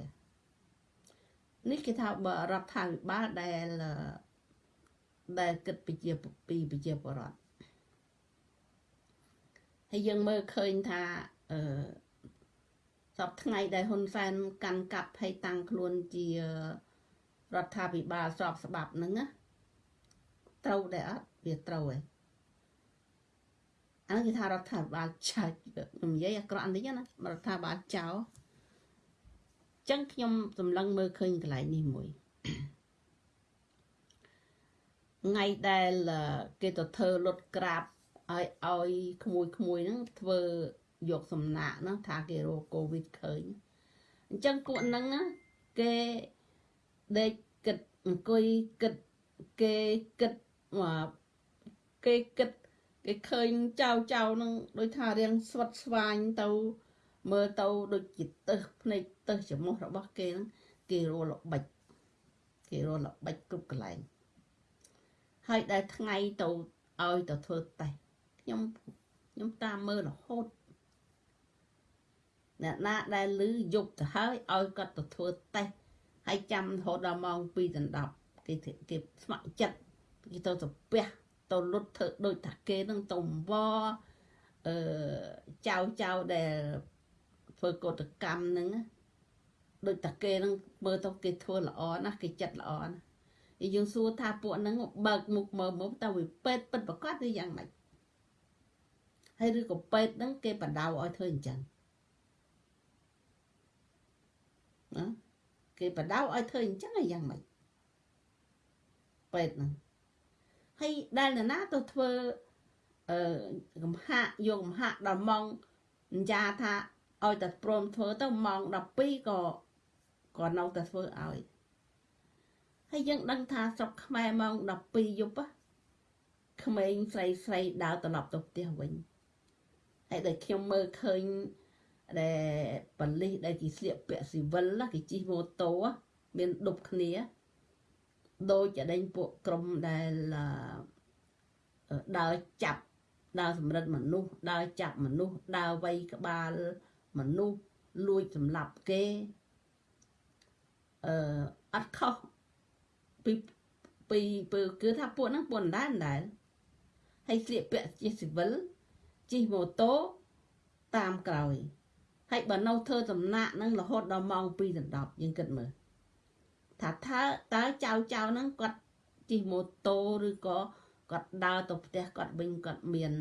A: នេះគេថាបើរដ្ឋាភិបាលដែលដែលគិតពីជាពីប្រជាពលរដ្ឋហើយយើងមើលឃើញថាអឺសពថ្ងៃដែលហ៊ុនសែនកាន់កាប់ហើយតាំងខ្លួនជារដ្ឋាភិបាលស្របច្បាប់ហ្នឹងណា ត្រូវដែរអត់វាត្រូវឯងអានោះគេថារដ្ឋាភិបាលចោលខ្ញុំនិយាយអាក្រក់បន្តិចណារដ្ឋាភិបាលចោលចឹងខ្ញុំសម្លឹងមើលឃើញកន្លែងនេះមួយថ្ងៃដែលគេទៅធ្វើលុតក្រាបឲ្យឲ្យក្មួយក្មួយហ្នឹងធ្វើយកសំណាក់ហ្នឹងថាគេរកកូវីដឃើញអញ្ចឹងពួកហ្នឹងគេដេកគិតអង្គុយគិតគេគិតមក គេគិតគេឃើញចៅចៅនឹងដូចថារៀងស្វិតស្វាញទៅមើលទៅដូចជាទឹះភ្នែកទឹះច្រមុះរបស់គេហ្នឹងគេរលល្បិចគេរលល្បិចគ្រប់កន្លែងហើយដែលថ្ងៃទៅឲ្យទៅធ្វើតេស្តខ្ញុំខ្ញុំតាមមើលរហូតអ្នកណាដែលលឺយប់ទៅហើយឲ្យគាត់ទៅធ្វើតេស្តហើយចាំរហូតដល់ម៉ោង2ដល់10គេគេស្ម័គ្រចិត្ត គេទៅទៅពះទៅលុតធ្វើដូចតាគេនឹងទៅវអឺចៅចៅដែលធ្វើកតកម្មហ្នឹងដូចតាគេនឹងមើលទៅគេធ្វើល្អណាស់គេចិត្តល្អណាស់យើងសួរថាពួកហ្នឹងបើកមុខមើលមុខតើវាពេតពិតប្រកបឬយ៉ាងម៉េចហើយឬក៏ពេតហ្នឹងគេបដៅឲ្យធ្វើអញ្ចឹងណាគេបដៅឲ្យធ្វើអញ្ចឹងហើយយ៉ាងម៉េចពេតហ្នឹង ហើយដែលនរណាទៅធ្វើអឺកំហាក់យកកំហាក់ដល់ម៉ោងអញ្ចាថាឲ្យតែព្រមធ្វើទៅម៉ោង12ក៏ក៏នៅតែធ្វើឲ្យហើយយើងដឹងថាស្រុកខ្មែរម៉ោង12យប់ក្មេងស្រីស្រីដើរត្រឡប់ទៅផ្ទះវិញហើយដែលខ្ញុំមើលឃើញដែលប៉លិសដែលគេស្លៀកពាក់ស៊ីវិលគេជិះម៉ូតូមានដប់គ្នា ដូចចដេញពួកក្រុមដែលដើរចាប់ដើរសម្រិតមនុស្សដើរចាប់មនុស្សដើរវៃក្បាលមនុស្សលួចសម្លាប់គេអឺអត់ខុសពីពីពើគឺថាពួកហ្នឹងពួកដែរដែរហើយស្លៀកពាក់ជាស៊ីវិលជិះម៉ូតូតាមក្រោយហើយបើនៅធ្វើដំណាក់ហ្នឹងរហូតដល់ម៉ោង2ដល់10យើងគិតមើល ថាថាតើចៅចៅហ្នឹងគាត់ជិះម៉ូតូឬក៏គាត់ដើរទៅផ្ទះគាត់វិញគាត់មាន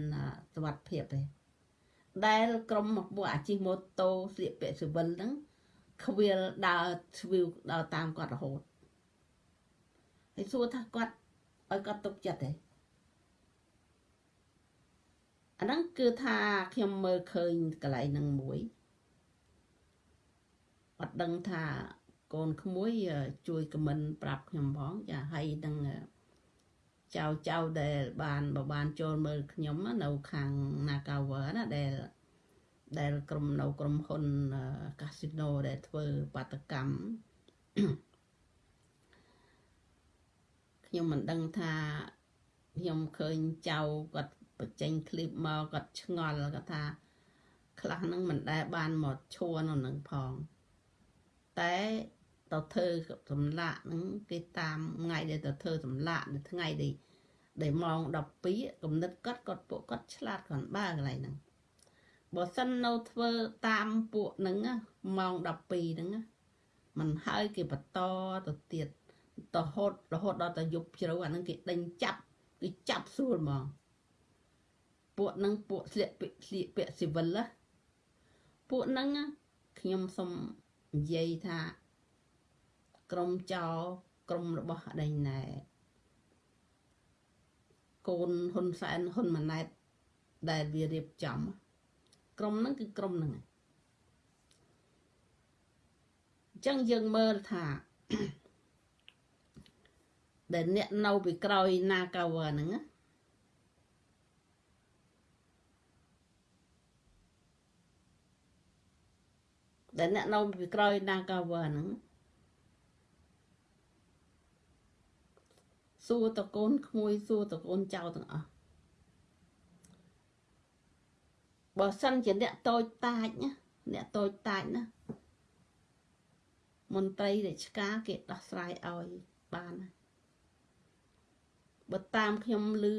A: សុវត្ថិភាពទេដែលក្រុមមកពួកអាជីពម៉ូតូស្លៀកពាក់ស៊ីវិលហ្នឹងខ្វៀលដើរស្វីវដើរតាមគាត់រហូតហើយសួរថាគាត់ឲ្យគាត់ទុកចិត្តទេអាហ្នឹងគឺថាខ្ញុំមើលឃើញកន្លែងហ្នឹងមួយអត់ដឹងថា កូនក្មួយជួយខមមិនប្រាប់ខ្ញុំផងចាហើយនឹងចៅចៅដែលបានបបានចូលមើលខ្ញុំនៅខាង Nakawa ណាដែលដែលក្រុមនៅក្រុមហ៊ុនកាស៊ីណូដែលធ្វើបាតកម្មខ្ញុំមិនដឹងថាខ្ញុំឃើញចៅគាត់បញ្ចេញឃ្លីបមកគាត់ឆ្ងល់គាត់ថា ខ្លះហ្នឹងមិនដែលបានមកឈួរនៅនឹងផងតែ ទៅធ្វើសម្លាក់ហ្នឹងគេតាមថ្ងៃដែលទៅធ្វើសម្លាក់នៅថ្ងៃដែលដែលម៉ោង12កំណត់គាត់គាត់ពួកគាត់ឆ្លាតគាត់បើកន្លែងហ្នឹងបើសិននៅធ្វើតាមពួកហ្នឹងម៉ោង12ហ្នឹងมันហើយគេបន្តទៅទៀតរហូតរហូតដល់ទៅយប់ជ្រៅអាហ្នឹងគេដេញចាប់គេចាប់ស្រួលហ្មងពួកហ្នឹងពួកស្លៀកពាក់ស្លៀកពាក់ស៊ីវិលពួកហ្នឹងខ្ញុំសុំនិយាយថា ក្រុមចោក្រុមរបស់អដេញណែកូនហ៊ុនសែនហ៊ុនម៉ាណែតដែលវារៀបចំ ក្រុមហ្នឹងគឺក្រុមហ្នឹងអញ្ចឹងយើងមើលថាដែលអ្នកនៅពីក្រោយណាកាវហ្នឹងណាដែលអ្នកនៅពីក្រោយណាកាវហ្នឹង សួរតកូនក្មួយសួរតកូនចៅទាំងអស់បើសិនជាអ្នកតូចតាចណាអ្នកតូចតាចណាមន្ត្រីរាជការគេដោះស្រាយឲ្យបានបើតាមខ្ញុំលឺ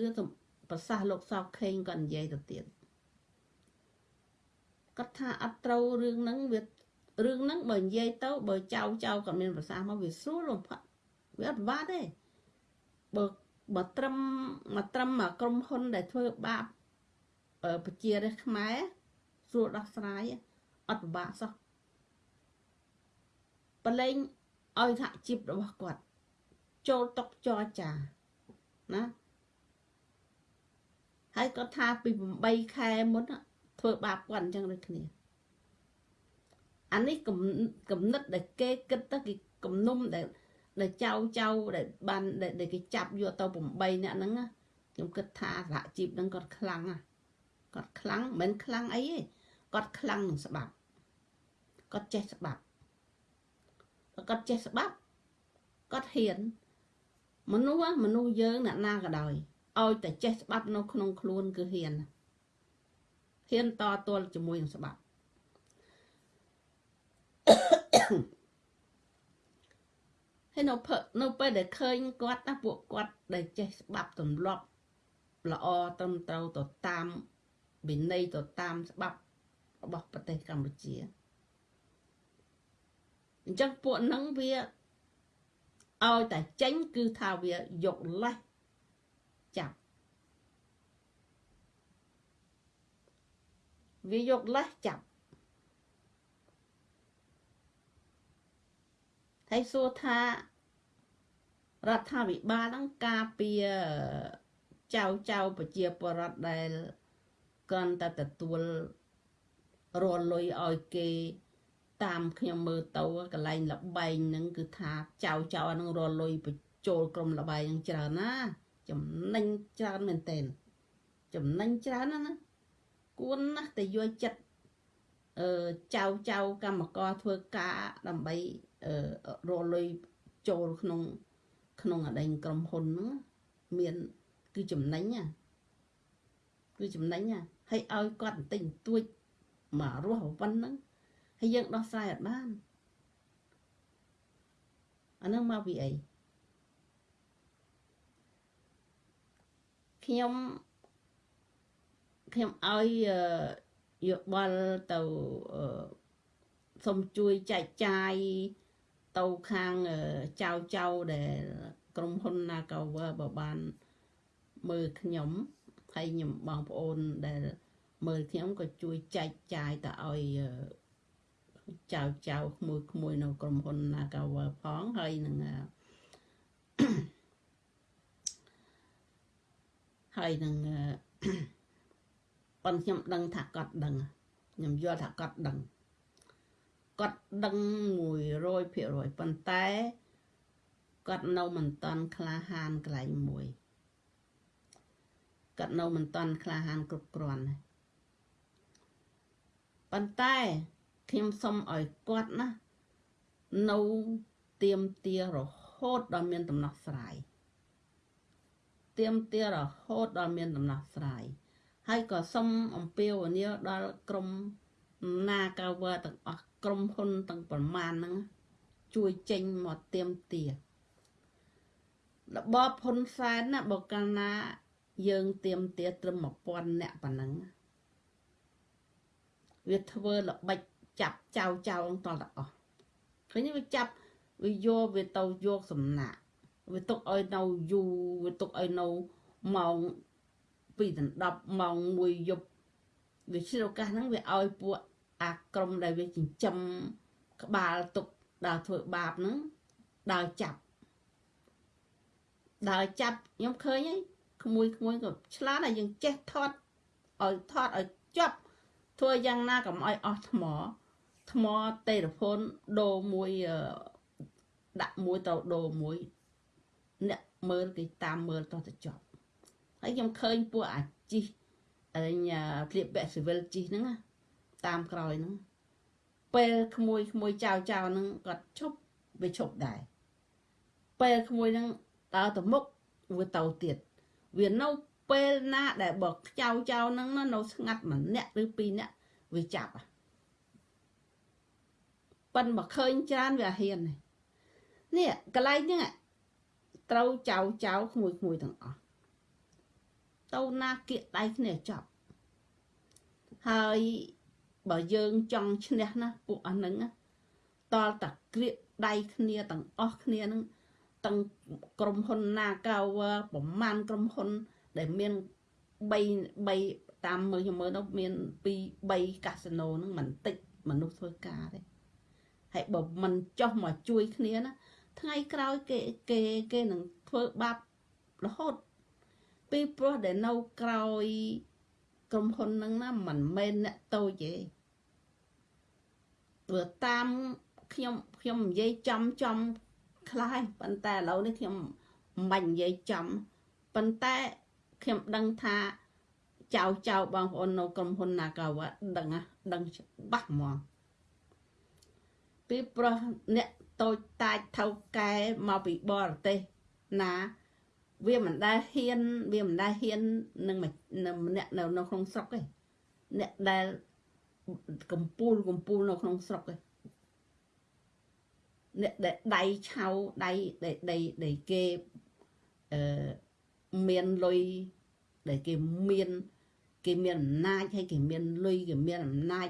A: ប្រសាសន៍លោកសោកខេងគាត់និយាយទៅទៀតគាត់ថាអត់ត្រូវរឿងហ្នឹងវារឿងហ្នឹងបើនិយាយទៅបើចៅចៅគាត់មានប្រសាសន៍មកវាស្រួលបំផុតវាអត់ពិបាកទេ បើបើត្រឹមមកត្រឹមមកក្រុមហ៊ុនដែលធ្វើបាបប្រជារាស្ត្រខ្មែរស្រួលដោះស្រាយអត់ពិបាកសោះបលែងឲ្យសហជីពរបស់គាត់ ចូលតុកចរចាណាហើយគាត់ថាពី8ខែមុនធ្វើបាបគាត់អញ្ចឹងដូចគ្នាអានេះកំណត់ដែលគេគិតទៅគេគំនុំដែល ដែលចៅចៅដែលបានដែលគេចាប់យកទៅ8អ្នកហ្នឹងខ្ញុំគិតថាសហជីពហ្នឹងគាត់ខ្លាំងណាគាត់ខ្លាំងមិនខ្លាំងអីទេគាត់ខ្លាំងនឹងស្បាប់គាត់ចេះស្បាប់គាត់ចេះស្បាប់គាត់ហ៊ានមនុស្សមនុស្សយើងអ្នកណាក៏ដោយឲ្យតែចេះស្បាប់នៅក្នុងខ្លួនគឺហ៊ានហ៊ានតទល់ជាមួយនឹងស្បាប់ ហើយនៅនៅពេលដែលឃើញគាត់ណាពួកគាត់ដែលចេះស្បាប់ទម្លាប់ល្អត្រឹមត្រូវទៅតាមវិន័យទៅតាមច្បាប់របស់ប្រទេសកម្ពុជាអញ្ចឹងពួកហ្នឹងវាឲ្យតែចេញគឺថាវាយកលេសចាប់វាយកលេសចាប់ ហើយសួរថារដ្ឋាភិបាលហ្នឹងការពារចៅចៅប្រជាពលរដ្ឋដែលគ្រាន់តែទទួលរលុយឲ្យគេតាមខ្ញុំមើលទៅកន្លែងលបែងហ្នឹងគឺថាចៅចៅហ្នឹងរលុយបញ្ចូលក្រុមលបែងហ្នឹងច្រើនណាចំណេញច្រើនមែនទែនចំណេញច្រើនណាណាគួរណាស់តែយកចិត្តអឺចៅចៅកម្មករធ្វើការដើម្បីអឺ រលុយចូលក្នុង ក្នុងអដែងក្រុមហ៊ុនហ្នឹងមានគឺចំណេញណាគឺចំណេញណាហើយឲ្យគាត់បន្តិចបន្តួចមករស់ប៉ុណ្ណឹងហើយយើងដោះស្រាយអត់បានអានឹងមកពីអីខ្ញុំខ្ញុំឲ្យយោបល់ទៅសូមជួយចែកចាយ ទៅខាងចៅចៅដែល ក្រុមហ៊ុន Nagawer បើបានមើលខ្ញុំហើយខ្ញុំបងប្អូនដែលមើលខ្ញុំក៏ជួយចែកចាយទៅឲ្យចៅចៅក្មួយក្មួយនៅក្រុមហ៊ុន Nagawer ផងហើយនឹងហើយនឹងប៉ុនខ្ញុំដឹងថាគាត់ដឹងខ្ញុំយល់ថាគាត់ដឹង គាត់ដឹង100%ប៉ុន្តែគាត់នៅមិនតាន់ក្លាហានកន្លែងមួយគាត់នៅមិនតាន់ក្លាហានគ្រប់គ្រាន់ទេប៉ុន្តែខ្ញុំសុំឲ្យគាត់ណានៅទៀមទារហូតដល់មានដំណោះស្រាយទៀមទារហូតដល់មានដំណោះស្រាយហើយក៏សុំអំពាវនាវដល់ក្រមណាកាវើទាំងអស់ ក្រុមហ៊ុនទាំងប្រមាណហ្នឹងជួយចេញមកទៀមទារបបហ៊ុនសែនណាបើកាលណា យើងទៀមទាត្រឹម1000អ្នកប៉ុណ្ណឹងវាធ្វើល្បិចចាប់ចៅចៅតតអស់ឃើញវាចាប់វាយកវាទៅយកសំណាក់វាទុកឲ្យនៅយូរវាទុកឲ្យនៅម៉ោង2ដល់10ម៉ោង1យប់វាឆ្លឱកាសហ្នឹងវាឲ្យពួក អាក្រុមដែលវាចិញ្ចឹមក្បាលទុកដើរធ្វើបាបហ្នឹងដើរចាប់ដើរចាប់ខ្ញុំឃើញហើយក្មួយក្មួយក៏ឆ្លាតហើយយើងចេះថត់ឲ្យថត់ឲ្យចប់ធ្វើយ៉ាងណាកុំឲ្យអស់ថ្មថ្មតេរភូនដូរមួយដាក់មួយទៅដូរមួយអ្នកមើលគេតាមមើលតោះទៅចប់ហើយខ្ញុំឃើញពួកអាជីអញធ្លាបបែកស៊ីវិលជីហ្នឹង តាមក្រោយហ្នឹងពេលក្មួយក្មួយចៅចៅហ្នឹងគាត់ឈប់វាឈប់ដែរពេលក្មួយហ្នឹងដើរទៅមុខវាទៅទៀតវានៅពេលណាដែលបើខ្ចៅចៅហ្នឹងនៅស្ងាត់ម្នាក់ឬពីរនាក់វាចាប់ប៉ិនមកឃើញច្រើនវាហ៊ាននេះកន្លែងហ្នឹងត្រូវចៅចៅក្មួយក្មួយទាំងអស់ទៅណាគៀកដៃគ្នាចប់ហើយ បើយើងចង់ឈ្នះណាពួកអស់ហ្នឹងតលតាក្រៀកដៃគ្នាទាំងអស់គ្នាហ្នឹងទាំងក្រុមហ៊ុន Nagawa ប្រមាណក្រុមហ៊ុន ដែលមាន3 3តាមមើលខ្ញុំមើលនោះមាន2 3កាស៊ីណូហ្នឹងមិនតិចមនុស្សធ្វើការទេហើយបើមិនចោះមកជួយគ្នាណាថ្ងៃក្រោយគេគេគេនឹងធ្វើបាបរហូតពីព្រោះដែលនៅក្រោយ ក្រុមហ៊ុនហ្នឹងណាមិនមែនអ្នកតូចទេព្រោះតាមខ្ញុំខ្ញុំនិយាយចំចំខ្លះហើយប៉ុន្តែឥឡូវនេះខ្ញុំមិនបាច់និយាយចំប៉ុន្តែខ្ញុំដឹងថាចៅចៅបងប្អូននៅក្រុមហ៊ុន Nagawa ដឹងដឹងច្បាស់ហ្មងពីព្រោះអ្នកតូចតាចថៅកែមកពីបរទេសណា វាមិនដែលហ៊ានវាមិនដែលហ៊ាននឹងម្នាក់នៅនៅក្នុងស្រុកទេអ្នកដែលកំពូលកំពូលនៅក្នុងស្រុកទេអ្នកដែលដៃឆៅដៃដែលដៃដែលគេអឺមានលុយដែលគេមានគេមានអំណាចហើយគេមានលុយគេមានអំណាច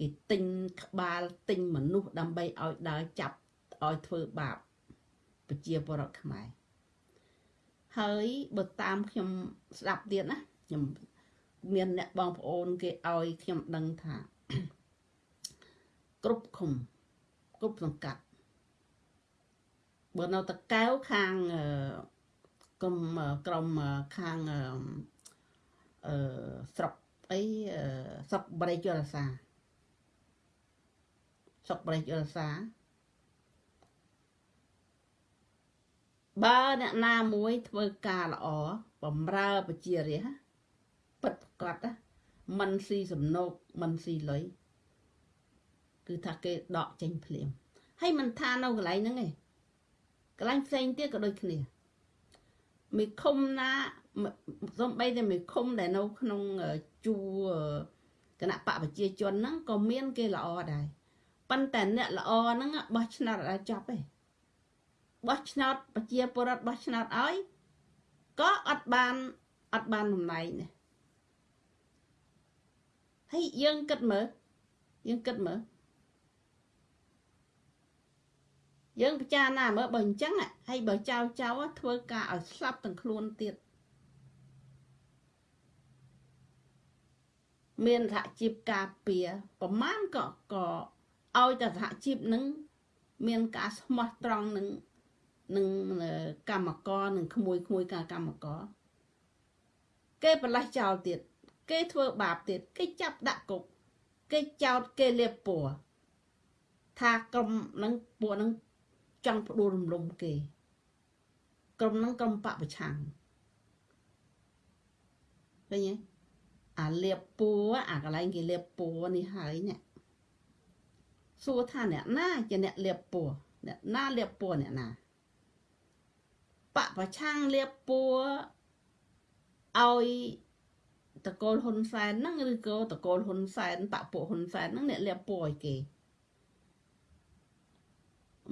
A: គេទិញក្បាលទិញមនុស្សដើម្បីឲ្យដើរចាប់ឲ្យធ្វើបាបប្រជាពលរដ្ឋខ្មែរ ហើយបើតាមខ្ញុំស្ដាប់ទៀតណាខ្ញុំមានអ្នកបងប្អូនគេឲ្យខ្ញុំដឹងថាគ្រប់ឃុំគ្រប់សង្កាត់បើនៅតកែវខាងក្រុមក្រុមខាងអឺស្រុកអីស្រុកបរិយរសាស្រុកបរិយរសា បើអ្នកណាមួយធ្វើការល្អបំរើប្រជារាស្ត្រពិតប្រកបមិនស៊ីសំណោកមិនស៊ីលុយគឺថាគេដកចេញភ្លាមហើយមិនថានៅកន្លែងហ្នឹងឯងកន្លែងផ្សេងទៀតក៏ដូចគ្នាមីឃុំណាសំបីតែមីឃុំដែលនៅក្នុងជួរគណៈបកប្រជាជនហ្នឹងក៏មានគេល្អដែរប៉ុន្តែអ្នកល្អហ្នឹងបោះឆ្នោតអត់ចប់ទេ បោះឆ្នោតប្រជាពលរដ្ឋបោះឆ្នោតឲ្យក៏អត់បានអត់បានតំណែងនេះហើយយើងគិតមើលយើងគិតមើលយើងពិចារណាមើលបើអញ្ចឹងហើយបើចៅចៅធ្វើការឲ្យស្លាប់ទាំងខ្លួនទៀតមានសហជីពការពារប្រមាណក៏ក៏ឲ្យតែសហជីពនឹងមានការស្មោះត្រង់នឹង នឹងកម្មករនឹងក្មួយក្មួយការកម្មករគេប្រឡេះចោលទៀតគេធ្វើបាបទៀតគេចាប់ដាក់គុកគេចោតគេលៀបពណ៌ថាក្រុមនឹងពួកនឹងចង់ផ្ដួលរំលំគេ ក្រុមនឹងក្រុមបពប្រឆាំងឃើញទេអាលៀបពួរអាកន្លែងគេលៀបពួរនេះហើយនេះសួរថាអ្នកណាជាអ្នកលៀបពួរអ្នកណាលៀបពួរអ្នកណា បពប្រឆាំងលៀបពួរឲ្យតកូលហ៊ុនសែនហ្នឹងឬក៏តកូលហ៊ុនសែនបពុហ៊ុនសែនហ្នឹងអ្នកលៀបពួរឲ្យគេ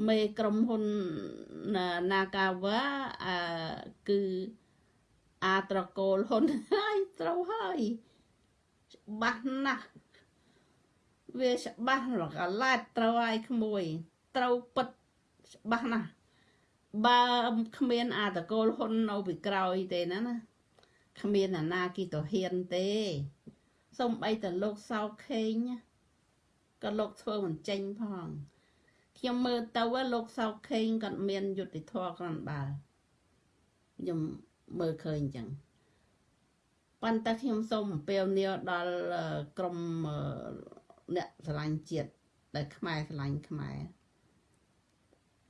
A: មេក្រុមហ៊ុន Nagawa អឺគឺអាត្រកូលហ៊ុនហើយត្រូវហើយច្បាស់ណាស់វាច្បាស់រកឡែតត្រូវហើយក្មួយ ត្រូវពិតច្បាស់ណាស់ បើគ្មានអាតកូលហ៊ុននៅពីក្រោយទេណាណាគ្មានអាណាគីទៅហ៊ានទេសំបីតលោកសោខេងក៏លោកធ្វើមិនចេញផងខ្ញុំមើលទៅលោកសោខេងគាត់មានយុទ្ធធម៌គ្រាន់បើខ្ញុំមើលឃើញអញ្ចឹងប៉ុន្តែខ្ញុំសូមអំពាវនាវដល់ក្រមអ្នកស្រឡាញ់ជាតិដែលខ្មែរស្រឡាញ់ខ្មែរ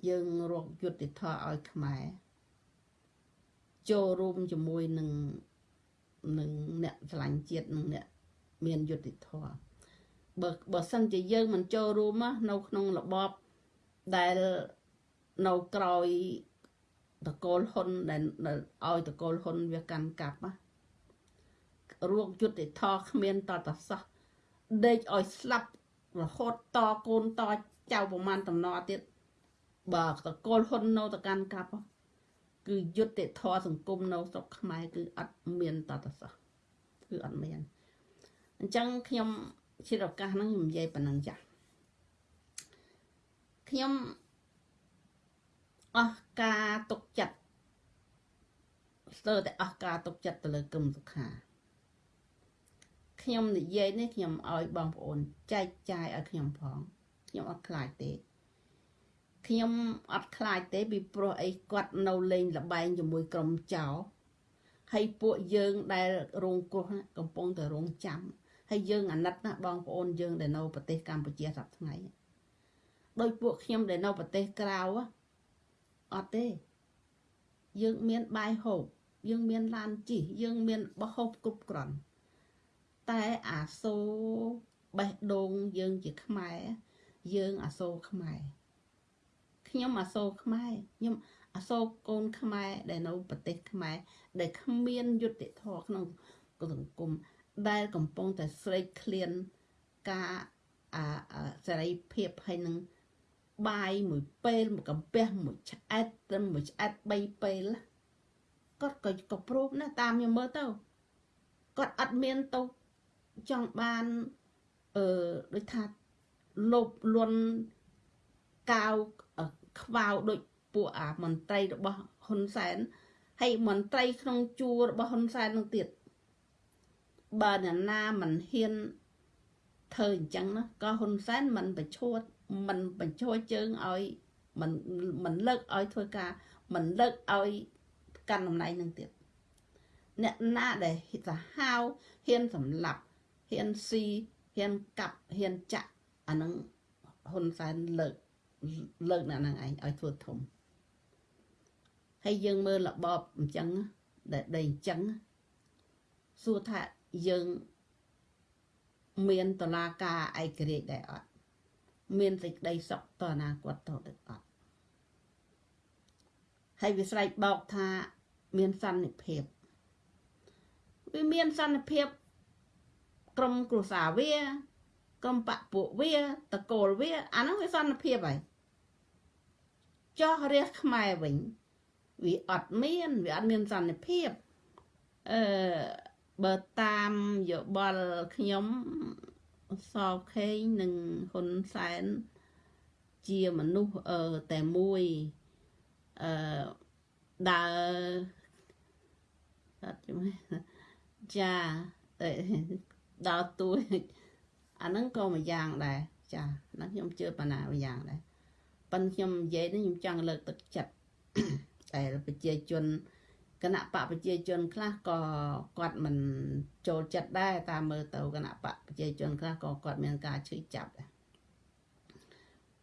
A: យើងរកយុទ្ធធម៌ឲ្យខ្មែរចូលរួមជាមួយនឹងនឹងអ្នកស្រឡាញ់ជាតិនឹងអ្នកមានយុទ្ធធម៌បើបើសិនជាយើងមិនចូលរួមនៅក្នុងរបបដែលនៅក្រោយតកូលហ៊ុនដែលឲ្យតកូលហ៊ុនវាកាន់កាប់ណារួងយុទ្ធធរគ្មានតតសោះដេកឲ្យស្លាប់រហូតតកូនតចៅប្រមាណតំណទៀត បើតកូលហ៊ុននៅតកាន់កាប់គឺយុទ្ធធរសង្គមនៅស្រុកខ្មែរគឺអត់មានតតសោះគឺអត់មានអញ្ចឹងខ្ញុំជាឱកាសហ្នឹងខ្ញុំនិយាយប៉ុណ្ណឹងចាស់ខ្ញុំអស់ការទុកចិត្តស្ទើរតែអស់ការទុកចិត្តទៅលើគឹមសុខាខ្ញុំនិយាយនេះខ្ញុំឲ្យបងប្អូនចែកចាយឲ្យខ្ញុំផងខ្ញុំអត់ខ្លាចទេ ខ្ញុំអត់ខ្លាចទេពីព្រោះអីគាត់នៅលេងលបែងជាមួយក្រុមចោហើយពួកយើងដែលរងគ្រោះកំពុងតែរងចាំហើយយើងអាណិតណាបងប្អូនយើងដែលនៅប្រទេសកម្ពុជាសប្តាហ៍ថ្ងៃដោយពួកខ្ញុំដែលនៅប្រទេសក្រៅអត់ទេយើងមានបាយហូបយើងមានឡានជិះយើងមានបោះហូបគ្រប់គ្រាន់តែអាសូបេះដូងយើងជាខ្មែរយើងអាសូខ្មែរ ខ្ញុំអាសូរខ្មែរខ្ញុំអាសូរកូនខ្មែរដែលនៅប្រទេសខ្មែរដែលគ្មានយុត្តិធម៌ក្នុងសង្គមដែលកំពុងតែស្រេកឃ្លានការអាសេរីភាពហើយនឹងបាយមួយពេលមួយកំពះមួយឆ្អែតត្រឹមមួយឆ្អែត3ពេលគាត់ក៏ក៏ព្រមណាតាមខ្ញុំមើលទៅគាត់អត់មានទៅចង់បានអឺដូចថាលោបលន់កាវ ខ្វៅដូចពួកអាមន្ត្រីរបស់ហ៊ុនសែនហើយមន្ត្រីក្នុងជួររបស់ហ៊ុនសែននឹងទៀតបើអ្នកណាមិនហ៊ានធ្វើអញ្ចឹងណាក៏ហ៊ុនសែនមិនបញ្ឈួតមិនបញ្ឈួតជើងឲ្យមិនមិនលើកឲ្យធ្វើការមិនលើកឲ្យកាន់តំណែងនឹងទៀតអ្នកណាដែលសាហាវហ៊ានសម្លាប់ហ៊ានស៊ីហ៊ានកាប់ហ៊ានចាក់អានឹងហ៊ុនសែនលើក លើកអ្នកហ្នឹងឯងឲ្យធ្វើធំហើយយើងមើលរបបអញ្ចឹងដែលដីអញ្ចឹងសួរថាយើងមានតឡាការឯករាជ្យដែរអត់មានសេចក្តីសុខតអនាគតតទៅអត់ហើយវាស្រែកបោកថាមានសន្តិភាពវាមានសន្តិភាពក្រុមគ្រួសារវាក្រុមបពពួកវាតកូលវាអាហ្នឹងវាសន្តិភាពហើយ ចោះរះខ្មែរវិញវាអត់មានវាអត់មានសន្តិភាពអឺបើតាមយោបល់ខ្ញុំសោខេងនិងហ៊ុនសែនជាមនុស្សអឺតែមួយអឺដើរអត់ជំចាដើរទួយអាហ្នឹងក៏មួយយ៉ាងដែរចាហ្នឹងខ្ញុំជឿបណ្ណាមួយយ៉ាងដែរ ប៉ិនខ្ញុំនិយាយនេះខ្ញុំចង់លើកទឹកចិត្តតែប្រជាជនគណៈបកប្រជាជនខ្លះក៏គាត់មិនចូលចិត្តដែរតាមមើលទៅគណៈបកប្រជាជនខ្លះក៏គាត់មានការឈឺចាប់ដែរ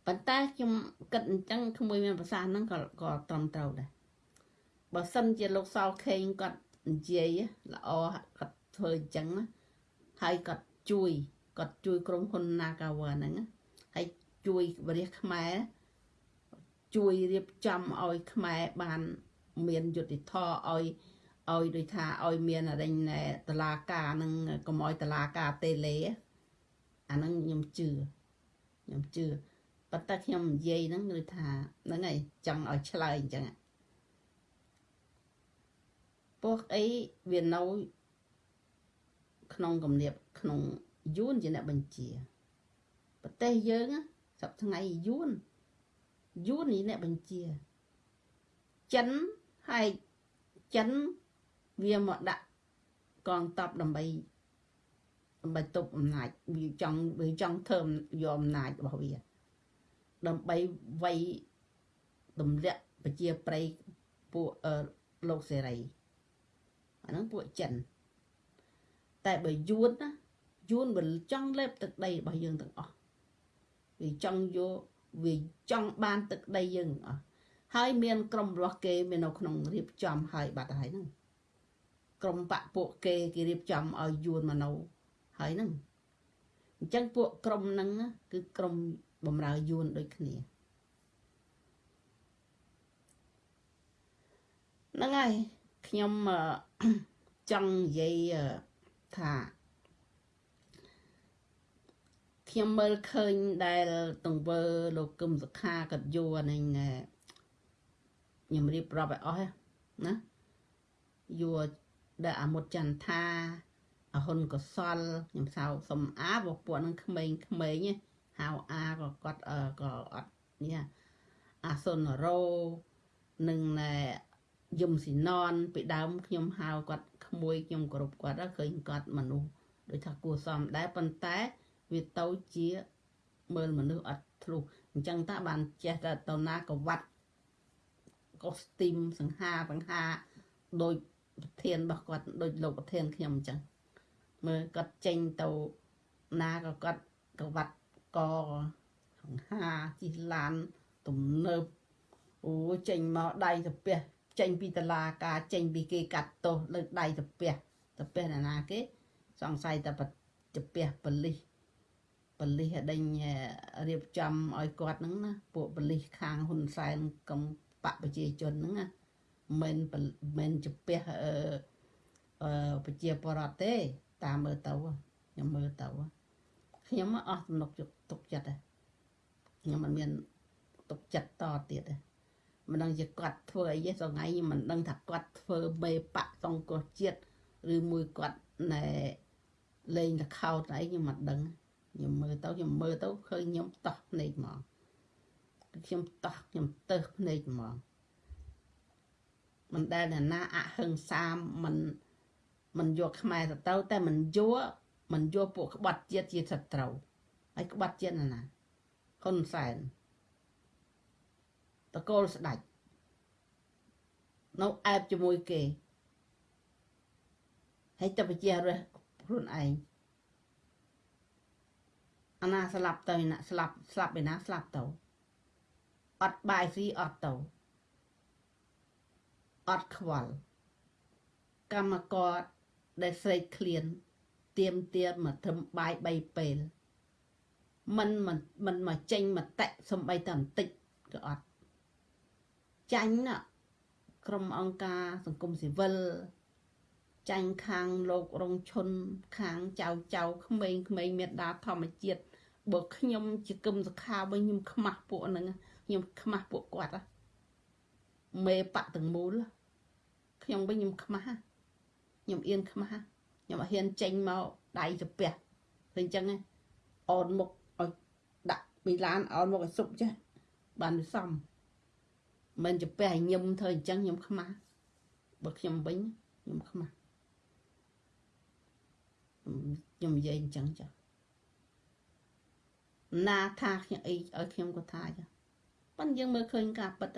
A: ប៉ុន្តែខ្ញុំគិតអញ្ចឹងក្មួយមានប្រសាសន៍ហ្នឹងក៏ក៏ត្រឹមត្រូវដែរបើសិនជាលោកសោខេងគាត់និយាយល្អគាត់ធ្វើអញ្ចឹងហើយគាត់ជួយគាត់ជួយក្រុមហ៊ុន Nagawa ហ្នឹងហើយជួយបរិះខ្មែរ ជួយរៀបចំឲ្យខ្មែរបានមានយុទ្ធធរឲ្យឲ្យដូចថាឲ្យមានអរិញតឡាការនឹងកុំឲ្យតឡាការតេលេអាហ្នឹងខ្ញុំជឿខ្ញុំជឿប៉ុន្តែខ្ញុំនិយាយហ្នឹងគឺថាហ្នឹងហើយចង់ឲ្យឆ្លើយអញ្ចឹងពួកអីវានៅក្នុងគំនាបក្នុងយួនជាអ្នកបញ្ជាប្រទេសយើងសប្តាហ៍ថ្ងៃយួន យួននេះអ្នកបញ្ជាចិនហើយចិនវាមកដាក់កងតបដើម្បីដើម្បីទប់អំណាចវាចង់វាចង់ធ្វើយកអំណាចរបស់វាដើម្បីវាយទម្លាក់ប្រជាប្រិយពួកលោកសេរីអាហ្នឹងពួកចិនតែបើយួនណាយួនវាចង់លេបទឹកដីរបស់យើងទាំងអស់វាចង់យក វាចង់បានទឹកដីយើងអស់ហើយមានក្រុមរបស់គេមាននៅក្នុងរៀបចំហើយបាត់ហើយហ្នឹងក្រុមបពពួកគេគេរៀបចំឲ្យយួនមកនៅហើយហ្នឹងអញ្ចឹងពួកក្រុមហ្នឹងគឺក្រុមបំរើយួនដូចគ្នាហ្នឹងហើយខ្ញុំចង់និយាយថា ខ្ញុំមើលឃើញដែលទង្វើលោកគឹមសុខាកាត់យួរនឹងខ្ញុំរៀបរាប់ឲ្យអស់ណាយួរដែលអាមុតចន្ទថាអហ៊ុនកសលខ្ញុំសៅសំអាបពួកនឹងក្មេងក្មេងហៅអាក៏គាត់ក៏អត់នេះអាសុនរោនឹងណែយំស៊ីណនពីដើមខ្ញុំហៅគាត់ក្មួយខ្ញុំគ្រប់គាត់ឃើញគាត់មនុស្សដូចថាគួរសមដែរប៉ុន្តែ វាទៅជាមើលមនុស្សអត់ធ្លុះអញ្ចឹងតាបានចេះតែទៅណាក៏វត្តកូស្ទីមសង្ហាសង្ហាដោយប្រធានរបស់គាត់ដោយលោកប្រធានខ្ញុំអញ្ចឹងមើលគាត់ចេញទៅណាក៏គាត់ក៏វត្តកសង្ហាជិះឡានទំនើបអូចេញមកដៃទៅផ្ទះចេញពីតឡាការចេញពីគេកាត់ទោសលើដៃទៅផ្ទះទៅផ្ទះណានាគេសង្ស័យតែទៅផ្ទះបលិស បលិសដេញរៀបចំឲ្យគាត់ហ្នឹងណាពួកបលិសខាងហ៊ុនសែនកំបកប្រជាជនហ្នឹងណាមិនមិនជពះអឺអឺប្រជាពលរដ្ឋទេ តាមមើលទៅខ្ញុំមើលទៅខ្ញុំអស់ទំនុកទុកចិត្តខ្ញុំមិនមានទុកចិត្តតទៀតទេមិនដឹងជាគាត់ធ្វើអីទេសងៃខ្ញុំមិនដឹងថាគាត់ធ្វើបេបៈសង្គ្រោះជាតិឬមួយគាត់ណែលេងលខោតអីខ្ញុំមិនដឹង ខ្ញុំមើលទៅខ្ញុំមើលទៅឃើញខ្ញុំតោះភ្នែកហ្មងខ្ញុំតោះខ្ញុំទៅភ្នែកហ្មងមិនដែលអ្នកណាអហិង្សាមិនមិនយកខ្មែរទៅទៅតែមិនយកមិនយកពួកក្បត់ជាតិជាសត្រូវហើយក្បត់ជាតិណាណាហ៊ុនសែនតកូលស្ដាច់នៅអែបជាមួយគេហើយទៅប្រជារះខ្លួនឯង អាណាស្លាប់ទៅណាស្លាប់ស្លាប់ឯណាស្លាប់ទៅអត់បាយស៊ីអត់ទៅអត់ខ្វល់កម្មករដែលស្រេកឃ្លានទៀមទៀមមកត្រឹមបាយ3ពេលมันមិនមិនមកចេញមតិសំបីតែបន្តិចក៏អត់ចាញ់ណាក្រុមអង្គការសង្គមស៊ីវិលចាញ់ខាងលោករងឈុនខាងចៅចៅក្មេងក្មេងមេដាធម្មជាតិ បើខ្ញុំជាគឹមសខាវិញខ្ញុំខ្មាស់ពួកហ្នឹងខ្ញុំខ្មាស់ពួកគាត់មេបៈទាំងមូលខ្ញុំវិញខ្ញុំខ្មាស់ខ្ញុំអៀនខ្មាស់ខ្ញុំអត់ហ៊ានចេញមកដៃទៅផ្ទះឃើញអញ្ចឹងអូនមុខឲ្យដាក់មីឡានអូនមុខឲ្យសុបចាស់បានវាសមមិនទៅផ្ទះឲ្យញឹមធ្វើអញ្ចឹងខ្ញុំខ្មាស់បើខ្ញុំវិញខ្ញុំខ្មាស់ខ្ញុំនិយាយអញ្ចឹងចា ណាថាខ្ញុំអីឲ្យខ្ញុំក៏ថាចាប៉ុន្តែយើងមើលឃើញការពិត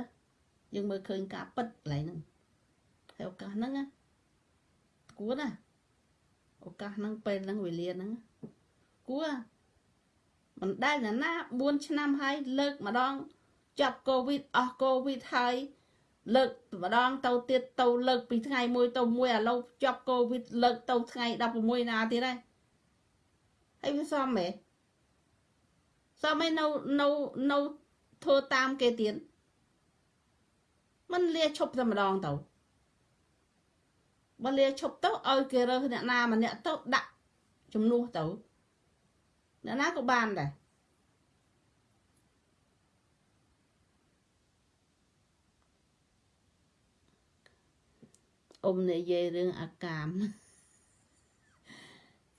A: យើងមើលឃើញការពិតកន្លែងហ្នឹងហើយឱកាសហ្នឹងណាគួរណាឱកាសហ្នឹងពេលហ្នឹងវេលាហ្នឹងគួរមិនដែលណាណា4ឆ្នាំហើយលើកម្ដងចាប់កូវីដអស់កូវីដហើយលើកម្ដងទៅទៀតទៅលើកពីថ្ងៃមួយទៅមួយឥឡូវជាប់កូវីដលើកទៅថ្ងៃ16ណាទៀតហើយហើយវាសមហ៎ សមឯនៅនៅនៅធ្វើតាមគេទៀតมันលាឈប់តែម្ដងទៅបើលាឈប់ទៅឲ្យគេរើសអ្នកណាម្នាក់ទៅដាក់ជំនួសទៅអ្នកណាក៏បានដែរអ៊ំនិយាយរឿងអាកាម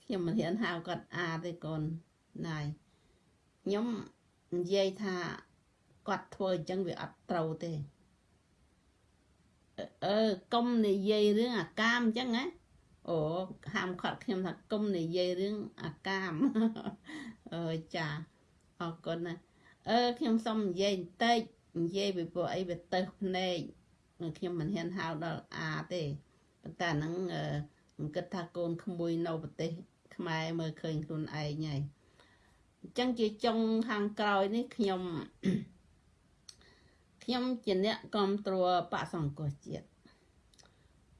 A: ខ្ញុំមិនហ៊ានហៅគាត់អាទេកូនណាយ ខ្ញុំនិយាយថាគាត់ធ្វើអញ្ចឹងវាអត់ត្រូវទេអឺកុំនិយាយរឿងអាកាមអញ្ចឹងណាអូហាមខាត់ខ្ញុំថាកុំនិយាយរឿងអាកាមអឺចាអរគុណណាអឺខ្ញុំសុំនិយាយបន្តិចនិយាយពីពួកអីវាទៅភ្នែកខ្ញុំមិនហ៊ានហៅដល់អាទេប៉ុន្តែហ្នឹងខ្ញុំគិតថាកូនក្មួយនៅប្រទេសខ្មែរមើលឃើញខ្លួនឯងហើយ អញ្ចឹងជាចុងខាងក្រោយនេះខ្ញុំខ្ញុំជាអ្នកគ្រប់គ្រងបកសង្គមជាតិ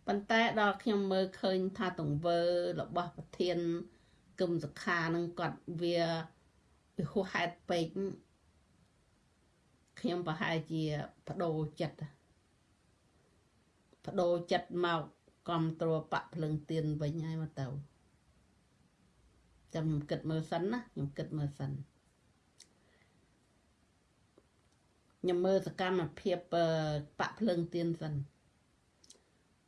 A: ប៉ុន្តែដល់ខ្ញុំមើលឃើញថាទង្វើរបស់ប្រធានគឹមសខានឹងគាត់វាវាហួសហេតុពេកខ្ញុំប្រហែលជាបដូរចិត្តបដូរចិត្តមកគ្រប់គ្រងបកភ្លឹងទៀនវិញហើយមកទៅ ចាំខ្ញុំគិតមើលសិនណាខ្ញុំគិតមើលសិនខ្ញុំមើលសកម្មភាពបកភ្លើងទៀនសិន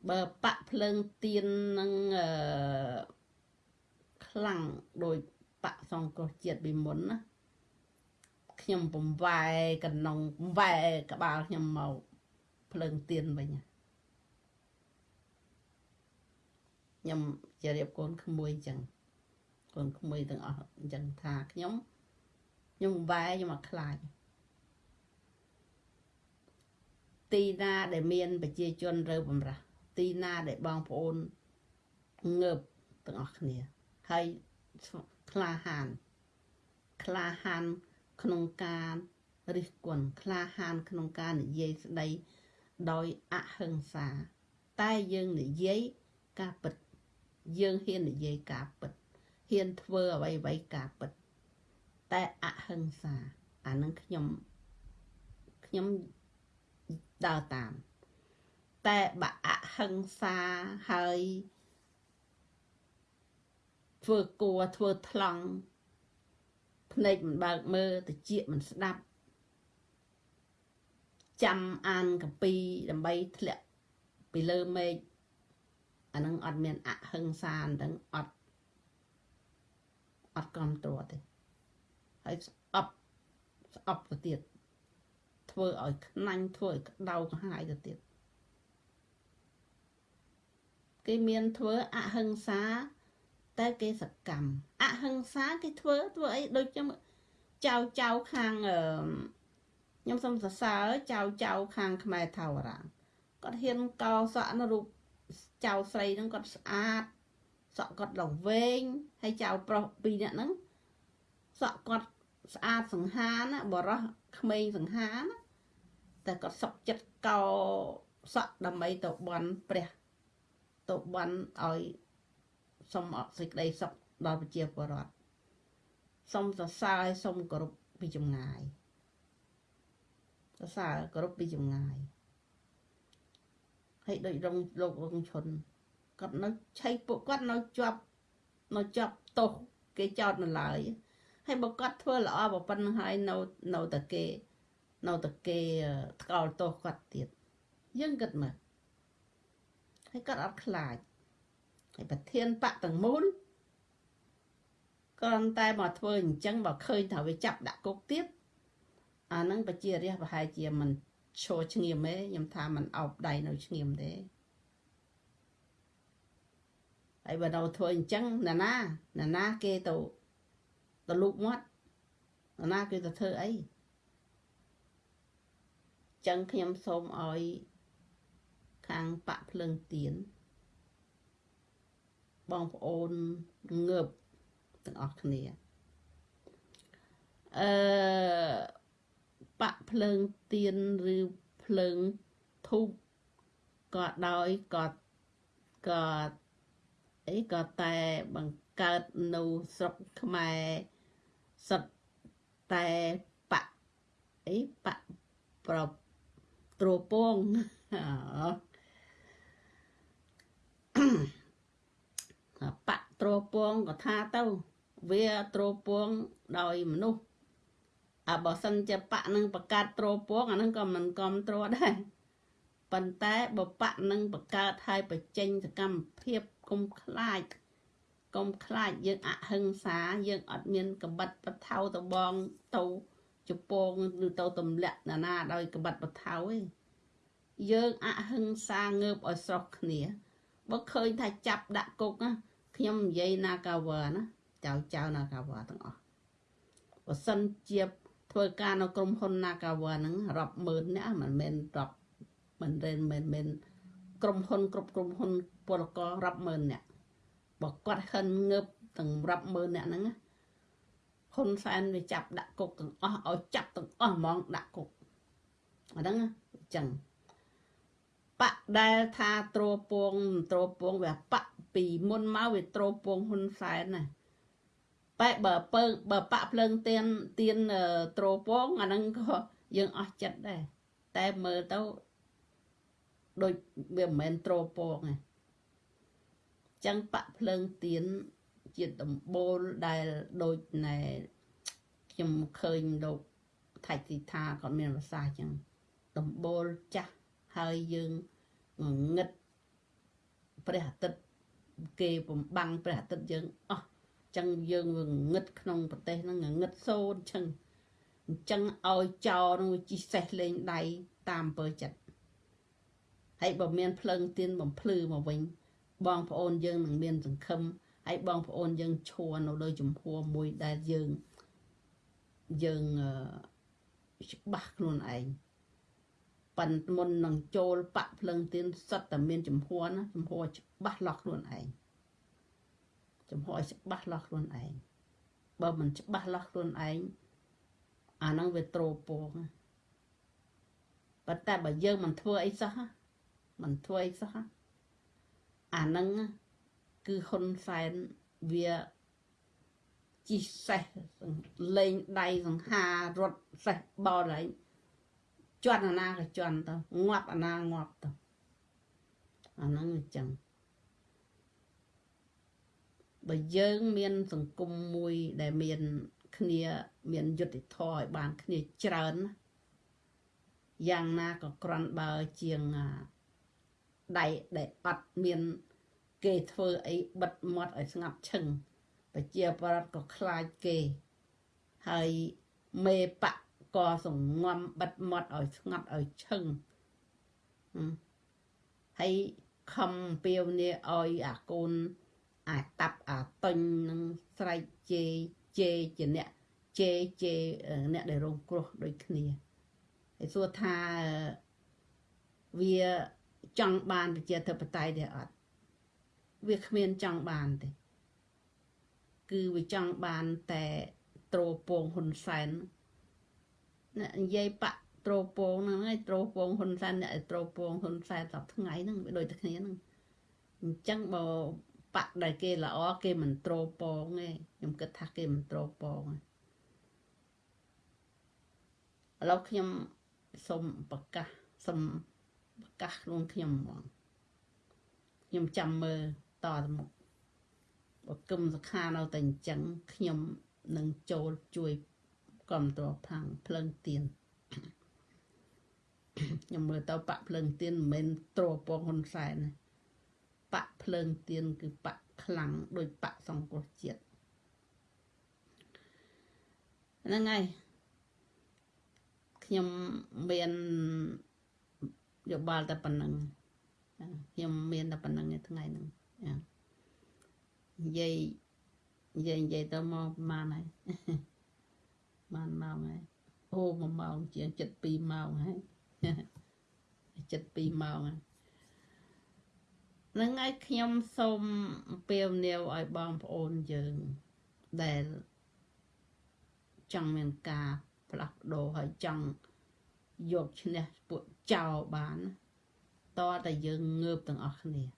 A: បើបកភ្លើងទៀននឹងអឺខ្លាំងដោយបកសង្គ្រោះជាតិពីមុនណាខ្ញុំបំវែកណ្ណងបំវែក្បាលខ្ញុំមកភ្លើងទៀនវិញខ្ញុំជរៀបកូនក្មួយអញ្ចឹង កូនក្មួយទាំងអស់អញ្ចឹងថាខ្ញុំខ្ញុំវ៉ែខ្ញុំអត់ខ្លាចទីណាដែលមានប្រជាជនរើបំរាស់ទីណាដែលបងប្អូនងើបទាំងអស់គ្នាហើយក្លាហានក្លាហានក្នុងការរិះគន់ក្លាហានក្នុងការនិយាយស្ដីដោយអហិង្សា តែយើងនិយាយការពិតយើងហ៊ាននិយាយការពិត ហ៊ានធ្វើអ្វីអ្វីការពិតតែអហិង្សាអានឹងខ្ញុំខ្ញុំដើរតាម តែបើអហិង្សាហើយធ្វើគួរធ្វើថ្លង់ភ្នែកមិនបើកមើលតិចមិនស្ដាប់ចាំអានកពីដើម្បីធ្លាក់ពីលើមេឃអានឹងអត់មានអហិង្សាហ្នឹងអត់ អត់គ្រប់ត្រួតទេហើយស្អប់ស្អប់ទៅទៀតធ្វើឲ្យខ្នាញ់ធ្វើឲ្យក្តៅក្រហាយទៅទៀតគេមានធ្វើអហិង្សាតែគេសកម្មអហិង្សាគេធ្វើធ្វើអីដូចខ្ញុំចៅចៅខាងខ្ញុំសុំសរសើរចៅចៅខាងខ្មែរថាវរាគាត់ហ៊ានកោសក់នៅរូបចៅស្រីហ្នឹងគាត់ស្អាត សក់គាត់ឡើងវែងហើយចៅប្រុសពីរនាក់ហ្នឹងសក់គាត់ស្អាតសង្ហាណាបរោះក្មេងសង្ហាណាតែគាត់សុកចិត្តកោសក់ដើម្បីទៅបន់ព្រះទៅបន់ឲ្យសុំអត់សេចក្តីសុខដល់ប្រជាពលរដ្ឋសុំសរសើរឲ្យសុំគោរពពីចម្ងាយសរសើរគោរពពីចម្ងាយហើយដូចរងលោករងឈុន គាត់នៅឆៃពួកគាត់នៅជាប់នៅជាប់ទោសគេចោទនៅឡើយហើយបើគាត់ធ្វើល្អប៉ុណ្្នឹងហើយនៅនៅតែគេនៅតែគេថ្កោលទោសគាត់ទៀតយើងគិតមើលហើយគាត់អត់ខ្លាចហើយប្រធានបកទាំងមូលគ្រាន់តែមកធ្វើអញ្ចឹងបើឃើញថាវាចាប់ដាក់គុកទៀតអានឹងប្រជារាស្ត្រប្រហែលជាមិនឈរឈ្ងៀមទេខ្ញុំថាมันអោបដៃនៅឈ្ងៀមទេ ហើយបើនៅធ្វើអញ្ចឹងណាណាណាណាគេទៅទៅលូកមាត់ណាណាគេទៅធ្វើអីចឹងខ្ញុំសូមឲ្យខាងបាក់ភ្លើងទៀនបងប្អូនងើបទាំងអស់គ្នាអឺបាក់ភ្លើងទៀនឬភ្លើងធូបក៏ដោយក៏ក៏ អីក៏តែបង្កើតនៅស្រុកខ្មែរសិតតែបៈអីបៈប្រត្រពងបៈត្រពងក៏ថាទៅវាត្រពងដោយមនុស្សអាបើសិនជាបៈនឹងបង្កើតត្រពងអានឹងក៏មិនគ្រប់ត្រួតដែរ ប៉ុន្តែបើបៈនឹងបង្កើតឲ្យបញ្ចេញសកម្មភាពគុំខ្លាចកុំខ្លាចយើងអហិង្សាយើងអត់មានកបិតបថៅទៅបងទៅជពងឬទៅទម្លាក់ណានាដោយកបិតបថៅឯងយើងអហិង្សាងើបឲ្យស្រស់គ្នាបើឃើញថាចាប់ដាក់គុកណាខ្ញុំនិយាយណាកាវណាចៅចៅណាកាវទាំងអស់បើសិនជាធ្វើការនៅក្រុមហ៊ុន Nagawa ហ្នឹងរាប់ម៉ឺនអ្នកមិនមែនរាប់ មិនមែនមិនមែនក្រុមហ៊ុនគ្រប់ក្រុមហ៊ុនពលកររាប់ម៉ឺនអ្នកបើគាត់ហិនងើបទាំងរាប់ម៉ឺនអ្នកហ្នឹងហ៊ុនសែនវាចាប់ដាក់គុកទាំងអស់ឲ្យចាប់ទាំងអស់ហ្មងដាក់គុកអាហ្នឹងអញ្ចឹងបកដែលថាត្រពងត្រពងវាបកពីមុនមកវាត្រពងហ៊ុនសែនណាបែបបើពើបើបាក់ភ្លើងទៀនទៀនត្រពងអាហ្នឹងក៏យើងអស់ចិត្តដែរតែមើលទៅ ដូចវាមិនមែនត្រពងទេចឹងបាក់ភ្លើងទៀនជាដំបូលដែលដូចណែខ្ញុំឃើញលោកថៃទីថាគាត់មានភាសាចឹងដំបូលចាស់ហើយយើងងឹតព្រះអាទិត្យគេបំបាំងព្រះអាទិត្យយើងអស់ចឹងយើងវាងឹតក្នុងប្រទេសហ្នឹងងឹតសូនចឹងអញ្ចឹងឲ្យចោនឹងជីសេះលេងដៃតាមអំពើចិត្ត ហើយបើមានភ្លើងទៀនបំភ្លឺមកវិញ បងប្អូនយើងនឹងមានសង្ឃឹមហើយបងប្អូនយើងឈួរនៅលើចំហមួយដែលយើងយើងច្បាស់ខ្លួនឯងប៉ិនមុននឹងចូលបាក់ភ្លឹងទៀនសិតតែមានចំហណាចំហច្បាស់លាស់ខ្លួនឯងចំហឲ្យច្បាស់លាស់ខ្លួនឯងបើមិនច្បាស់លាស់ខ្លួនឯងអាហ្នឹងវាត្រោពងប៉ុន្តែបើយើងមិនធ្វើអីសោះ មិនធ្វើអីសោះអាហ្នឹងគឺហ៊ុនសែនវាជីសេះលេងដៃសង្ហារត់សេះបោដៃជន់អាណាក៏ជន់ទៅងាប់អាណាងាប់ទៅអាហ្នឹងអញ្ចឹងបើយើងមានសង្គមមួយដែលមានគ្នាមានយុត្តិធម៌ឲ្យបានគ្នាច្រើនយ៉ាងណាក៏ក្រាន់បើជាង ដៃដែលអត់មាន គេធ្វើអីបិទមាត់ឲ្យស្ងាត់ឈឹងប្រជាប្រដ្ឋក៏ខ្លាចគេហើយមេបកក៏សងំបិទមាត់ឲ្យស្ងាត់ឲ្យឈឹងហើយខំពាវនាឲ្យអាកូនអាតាប់អាតុញនឹងស្រែកជេជេជាអ្នកជេជេអ្នកដែលរងគ្រោះដូចគ្នាហើយសួរថាវា ចង់បានប្រជាធិបតេយ្យទេអត់វាគ្មានចង់បានទេគឺវាចង់បានតែត្រោពងហ៊ុនសែនអ្នកនិយាយបាក់ត្រោពងហ្នឹងឯងត្រោពងហ៊ុនសែនអ្នកត្រោពងហ៊ុនសែនសប្ថ្ងៃហ្នឹងវាដូចតែគ្នាហ្នឹងអញ្ចឹងបើបាក់ដែលគេល្អគេមិនត្រោពងទេខ្ញុំគិតថាគេមិនត្រោពងទេឥឡូវខ្ញុំសូមប្រកាសសូម ប្រកាសខ្លួនខ្ញុំហ្មងខ្ញុំចាំមើលតទៅមុខបើគឹមសខានៅតែអញ្ចឹងខ្ញុំនឹងចូលជួយគ្រប់តរផាំងភ្លើងទៀនខ្ញុំមើលទៅបាក់ភ្លើងទៀនមិនមែនត្រពងហ៊ុនសែនបាក់ភ្លើងទៀនគឺបាក់ខ្លាំងដោយបាក់សង្គ្រោះជាតិហ្នឹងហើយខ្ញុំមាន យោបល់តែប៉ុណ្្នឹងខ្ញុំមានតែប៉ុណ្្នឹងឯថ្ងៃហ្នឹងនិយាយនិយាយនិយាយទៅមកប្រហែលហើយបានម៉ោងហើយអូ1ម៉ោងជាង72ម៉ោងហើយ72ម៉ោងហើយនឹងហើយខ្ញុំសូមអំពាវនាវឲ្យបងប្អូនយើងដែលចង់មានការផ្លាស់ប្ដូរហើយចង់យកឈ្នះពួក ចោលបានតើតែយើងងើបទាំងអស់គ្នាឥ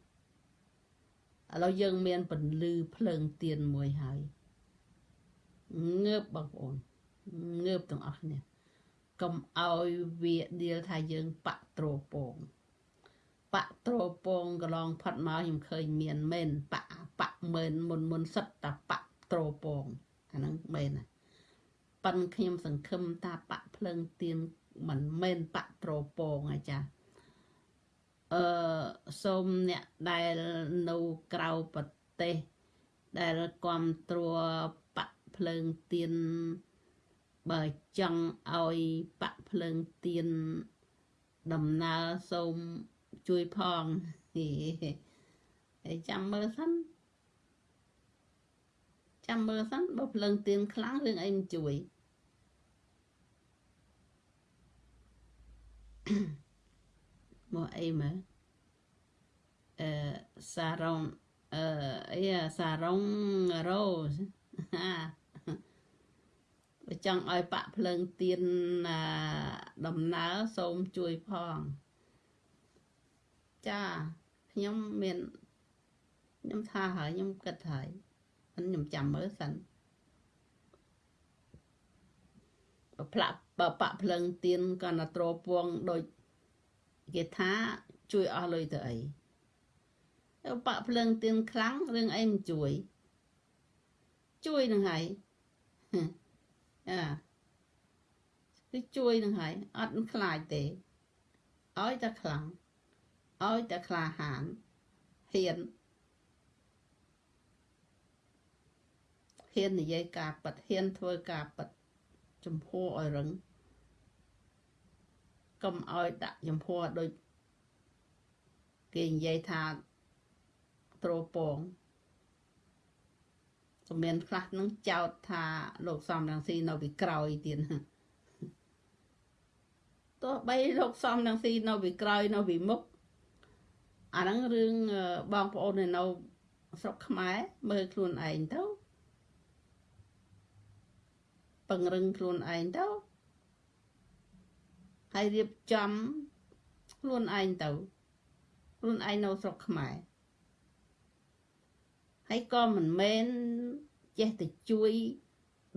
A: ឡូវយើងមានពន្លឺភ្លើងទៀនមួយហើយងើបបងប្អូនងើបទាំងអស់គ្នាកុំឲ្យវាដៀលថាយើងបាក់ត្រោពងបាក់ត្រោពងកន្លងផាត់មកខ្ញុំឃើញមានមែនបាក់បាក់មែនមុនមុនសិតតាបាក់ត្រោពងអាហ្នឹងមែនណាប៉ិនខ្ញុំសង្ឃឹមថាបាក់ភ្លើងទៀន មិនមែនបាក់ត្រោពងអាចារ្យអឺសូមអ្នកដែលនៅក្រៅប្រទេស ដែលគ្រប់គ្រងបកភ្លើងទៀនបើចង់ឲ្យបកភ្លើងទៀនដំណើរសូមជួយផងហើយចាំមើលសិនចាំមើលសិនបើភ្លើងទៀនខ្លាំងរឿងអីមិនជួយ មកអីមើលអឺសារ៉ុងអឺអីសារ៉ុងរ៉ូសបើចង់ឲ្យបាក់ភ្លើងទៀនដំណើរសូមជួយផងចាខ្ញុំមានខ្ញុំថាហើយខ្ញុំគិតហើយខ្ញុំចាំមើលសិនបើផ្លាក់ បើបាក់ភ្លើងទៀនក៏ណាត្រពងដូចគេថាជួយអស់លុយទៅអីបាក់ភ្លើងទៀនខ្លាំងរឿងអីមិនជួយ ជួយនឹងហើយអាគឺជួយនឹងហើយអត់ខ្លាចទេឲ្យតែខ្លាំងឲ្យតែក្លាហានហ៊ានហ៊ាននិយាយការប៉ັດហ៊ានធ្វើការប៉ັດចំហឲ្យរឹង កុំឲ្យដាក់ចំហដូចគេនិយាយថាត្រោពងក៏មានខ្លះនឹងចោទថាលោកសំរងស៊ីនៅពីក្រោយទៀតទោះបីលោកសំរងស៊ីនៅពីក្រោយនៅពីមុខអាហ្នឹងរឿងបងប្អូននៅស្រុកខ្មែរមើលខ្លួនឯងទៅពង្រឹងខ្លួនឯងទៅ ហើយរៀបចំខ្លួនឯងទៅខ្លួនឯងនៅស្រុកខ្មែរហើយក៏មិនមែនចេះតែជួយ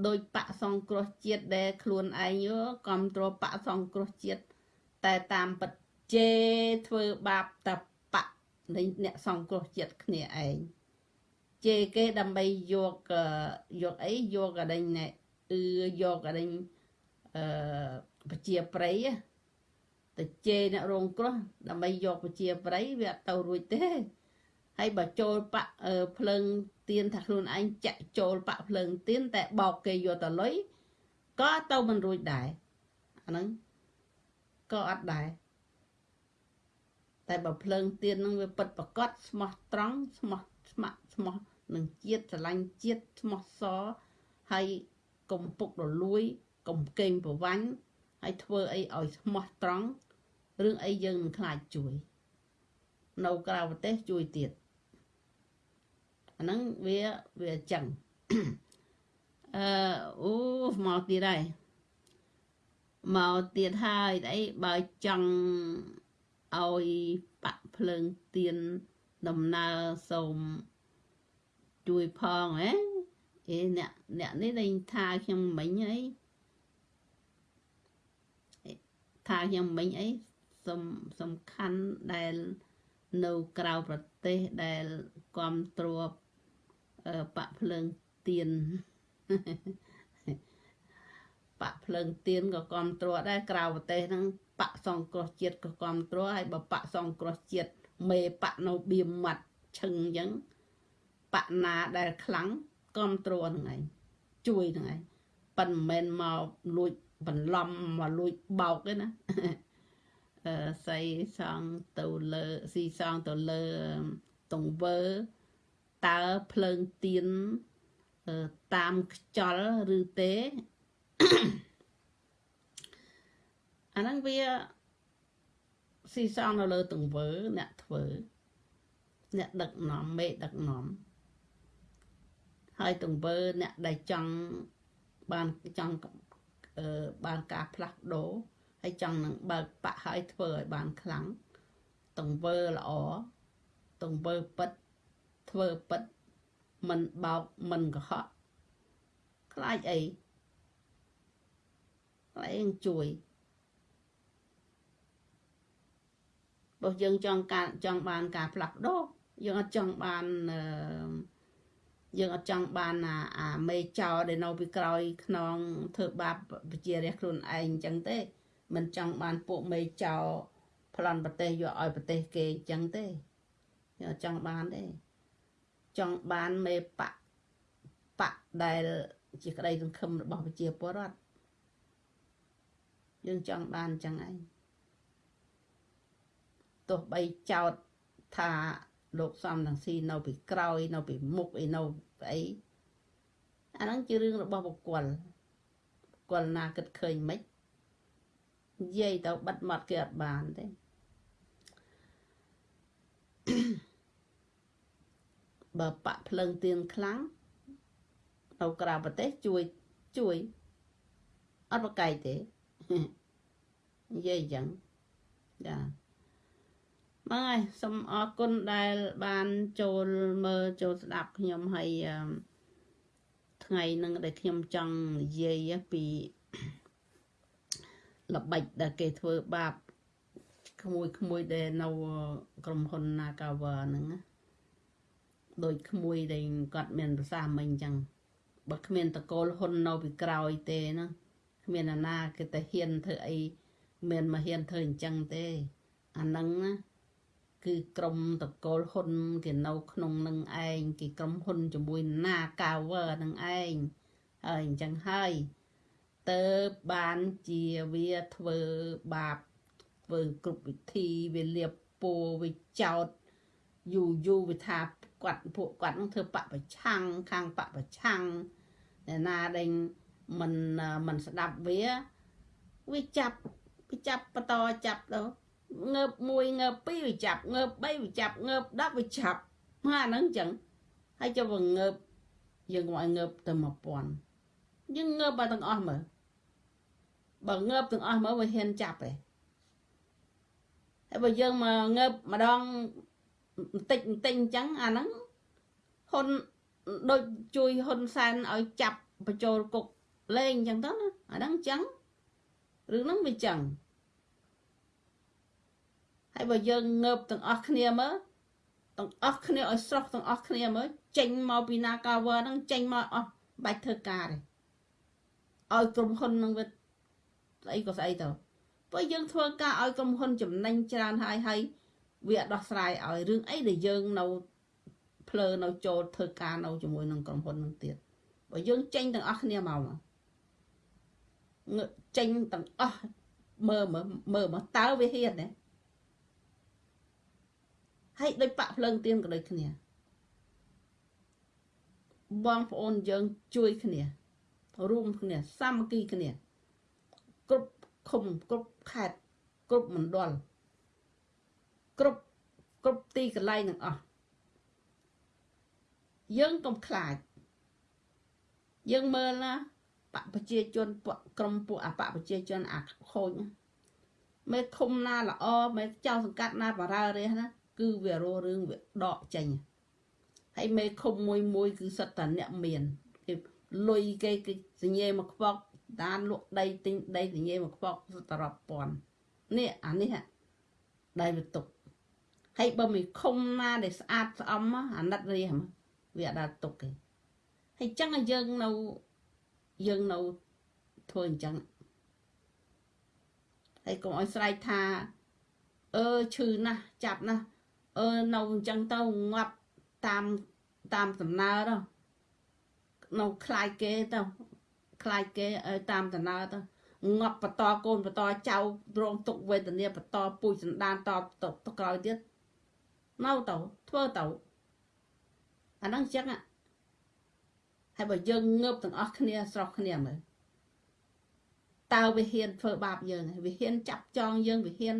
A: ដោយបកសង្គ្រោះជាតិដែលខ្លួនឯងគ្រប់គ្រងបកសង្គ្រោះជាតិតែតាមពិតជេធ្វើបាបតបៈនៃអ្នកសង្គ្រោះជាតិគ្នាឯងជេគេដើម្បីយកយកអីយកអដេញណែអឺយកអដេញអឺប្រជាប្រិយ ទៅជេរអ្នករងគ្រោះដើម្បីយកប្រជាប្រិយវាអត់ទៅរួចទេហើយបើចូលបាក់ភ្លើងទៀនថាខ្លួនឯងចាក់ចូលបាក់ភ្លើងទៀនតែបោកគេយកទៅលុយក៏ទៅមិនរួចដែរអាហ្នឹងក៏អត់ដែរតែបើភ្លើងទៀនហ្នឹងវាពិតប្រកបស្មោះត្រង់ស្មោះស្ម័គ្រស្មោះនឹងជាតិស្រឡាញ់ជាតិស្មោះសហើយកុំពុករលួយកុំកេងប្រវាញ់ហើយធ្វើអីឲ្យស្មោះត្រង់ រឿងអីយើងមិនខ្លាចជួយ នៅក្រៅប្រទេសជួយទៀតអាហ្នឹងវាវាអញ្ចឹងអឺអូមកទៀតហើយមកទៀតហើយអីបើចង់ឲ្យបាក់ភ្លើងទៀនដំណើរសូមជួយផងហ៎អេអ្នកអ្នកនេះលេងថាខ្ញុំមិញអីថាខ្ញុំមិញអី សំសំខាន់ដែលនៅក្រៅប្រទេសដែលគ្រប់គ្រងបាក់ភ្លើងទៀនបាក់ភ្លើងទៀនក៏គ្រប់គ្រងដែរក្រៅប្រទេសហ្នឹងបាក់សង្គ្រោះជាតិក៏គ្រប់គ្រងហើយបើបាក់សង្គ្រោះជាតិមេបាក់នៅបៀមមាត់ឈឹងអញ្ចឹងបាក់ណាដែលខ្លាំងគ្រប់គ្រងហ្នឹងឯងជួយហ្នឹងឯងប៉ិនមិនមែនមកលួចបន្លំមកលួចបោកទេណាអឺ សៃសងទៅលើស៊ីសងទៅលើទង្វើតើភ្លើងទៀនតាមខ្យល់ឬទេអាហ្នឹងវាស៊ីសងនៅលើទង្វើអ្នកធ្វើអ្នកដឹកនាំមេដឹកនាំហើយទង្វើអ្នកដែលចង់បានចង់បានការផ្លាស់ប្ដូរ ហើយចង់នឹងបើកបាក់ហើយធ្វើឲ្យបានខ្លាំងទង្វើល្អទង្វើពិតធ្វើពិតមិនបោកមិនកុហកខ្លាចអីខ្លាចនឹងជួយបើយើងចង់ការចង់បានការផ្លាស់ប្ដូរយើងអត់ចង់បានអឺយើងអត់ចង់បានអាអាមេចោដែលនៅពីក្រោយខ្នងធ្វើបាបប្រជារាស្ត្រខ្លួនឯងអញ្ចឹងទេ មិនចង់បានពួកមេចោប្លន់ប្រទេសយកឲ្យប្រទេសគេអញ្ចឹងទេយើងអត់ចង់បានទេចង់បានមេបៈបៈដែលជាក្តីសង្ឃឹមរបស់ប្រជាពលរដ្ឋយើងចង់បានអញ្ចឹងឯងទោះបីចោតថាលោកសំរងស៊ីនៅពីក្រោយនៅពីមុខអីនៅអីអាហ្នឹងជារឿងរបស់បុគ្គលបុគ្គលណាគិតឃើញមិន និយាយទៅបិទមាត់គេអត់បានទេបើបាក់ភ្លើងទៀនខ្លាំងនៅក្រៅប្រទេសជួយជួយអត់ប្រកែកទេនិយាយអញ្ចឹងចាបងហើយសូមអរគុណដែលបានចូលមើលចូលស្ដាប់ខ្ញុំហើយថ្ងៃនឹងដែលខ្ញុំចង់និយាយពី ល្បិចដែលគេធ្វើបាបក្មួយក្មួយដែលនៅក្រុមហ៊ុន Nagawa ហ្នឹងណាដូចក្មួយដែលគាត់មានប្រសាមិញអញ្ចឹងបើគ្មានតកូលហ៊ុននៅពីក្រោយទេណាគ្មានអាណាគេតែហ៊ានធ្វើអីមានមកហ៊ានធ្វើអញ្ចឹងទេអាហ្នឹងណាគឺក្រុមតកូលហ៊ុនគេនៅក្នុងនឹងឯងគេក្រុមហ៊ុនជាមួយណាកាវឺនឹងឯងហើយអញ្ចឹងហើយ ទៅបានជាវាធ្វើបាបធ្វើគ្រប់វិធីវាលៀបពោវាចោតយូរយូរវាថាគាត់ពួកគាត់នឹងធ្វើបពប្រឆាំងខាងបពប្រឆាំងអ្នកណាដែលមិនមិនស្ដាប់វាវាចាប់វាចាប់បន្តចាប់ទៅងើប1ងើប2វាចាប់ងើប3វាចាប់ងើប10វាចាប់មកអាហ្នឹងអញ្ចឹងហើយចុះវាងើបយើងកុំឲ្យងើបទៅ1000យើងងើបបើទាំងអស់មើល បើងើបទាំងអស់មើលវាហ៊ានចាប់ទេហើយបើយើងមកងើបម្ដងបន្តិចបន្តិចអញ្ចឹងអាហ្នឹងហ៊ុនដូចជួយហ៊ុនសែនឲ្យចាប់បញ្ចូលគុកលេងអញ្ចឹងទៅណាអាហ្នឹងអញ្ចឹងរឿងហ្នឹងវាអញ្ចឹងហើយបើយើងងើបទាំងអស់គ្នាមើលទាំងអស់គ្នាឲ្យស្រស់ទាំងអស់គ្នាមើលចេញមកពីណាកាវើហ្នឹងចេញមកអស់បាច់ធ្វើការទេឲ្យក្រុមហ៊ុនហ្នឹងវា ស្អីក៏ស្អីទៅព្រោះយើងធ្វើការឲ្យក្រុមហ៊ុនចំណេញច្រើនហើយហើយវាដោះស្រាយឲ្យរឿងអីដែលយើងនៅភ្លើនៅចូលធ្វើការនៅជាមួយនឹងក្រុមហ៊ុននឹងទៀតបើយើងចេញទាំងអស់គ្នាមកមកចេញទាំងអស់មើលមើលមើលមកតើវាហ៊ានទេហើយដូចបាក់ភ្លើងទៀនក៏ដូចគ្នាបងប្អូនយើងជួយគ្នារួមគ្នាសាមគ្គីគ្នាគ្រប់ ឃុំគ្រប់ខេត្តគ្រប់មណ្ឌលគ្រប់គ្រប់ទីកន្លែងទាំងអស់យើងកុំខ្លាចយើងមើលណាបកប្រជាជនពួកក្រុមពួកអបកប្រជាជនអាខូចមេឃុំណាល្អមេចៅសង្កាត់ណាបារើរះណាគឺវារស់រឿងវាដកចេញហើយមេឃុំមួយមួយគឺសិតតែអ្នកមានគេលុយគេគេសញ្ញេមកខ្វក់ ដានលក់ដីទិញដីសញ្ញេមកខ្វក់សិតតែរាប់ពាន់នេះអានេះដែលវាទុកហើយបើមិនឃុំណាដែលស្អាតស្អំអាណិតរះវាអត់ដល់ទុកទេហើយចឹងយើងនៅយើងនៅធ្វើអញ្ចឹងហើយកុំឲ្យស្រែកថាអឺឈឺណាស់ចាប់ណាស់អឺនៅអញ្ចឹងទៅងាប់តាមតាមដំណើរទៅនៅខ្លាយគេទៅ ខ្លាយគេតាមដំណើរទៅងាប់បន្តកូនបន្តចៅរងទុកវេទនាបន្តពូជសន្តានតទៅក្រោយទៀតនៅទៅធ្វើទៅអាហ្នឹងចឹងហើយបើយើងងើបទាំងអស់គ្នាស្រស់គ្នាមើលតើវាហ៊ានធ្វើបាបយើងវាហ៊ានចាប់ចងយើងវាហ៊ាន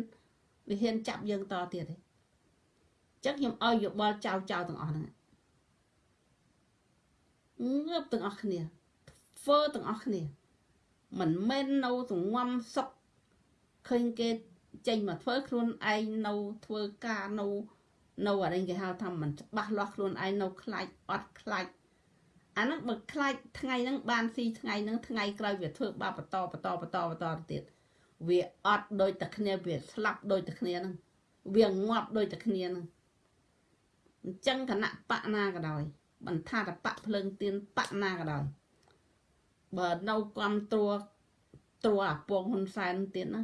A: វាហ៊ានចាប់យើងតទៀតទេចឹងខ្ញុំឲ្យយោបល់ចៅចៅទាំងអស់ហ្នឹងងើបទាំងអស់គ្នា ធ្វើទាំងអស់គ្នាមិនមែននៅសងំសុកឃើញគេចេញមកធ្វើខ្លួនឯងនៅធ្វើការនៅនៅអរិញគេហៅថាមិនច្បាស់លាស់ខ្លួនឯងនៅខ្លាចអត់ខ្លាចអាហ្នឹងបើខ្លាចថ្ងៃហ្នឹងបានស៊ីថ្ងៃហ្នឹងថ្ងៃក្រោយវាធ្វើបាបបន្តបន្តបន្តបន្តទៀតវាអត់ដូចតែគ្នាវាស្លាប់ដូចតែគ្នាហ្នឹងវាងាប់ដូចតែគ្នាហ្នឹងអញ្ចឹងគណៈបកណាក៏ដោយបន្ថាតបកភ្លើងទៀនបកណាក៏ដោយ បើនៅគ្រប់ត្រួត្រួអាពងហ៊ុនសែនទៀតណា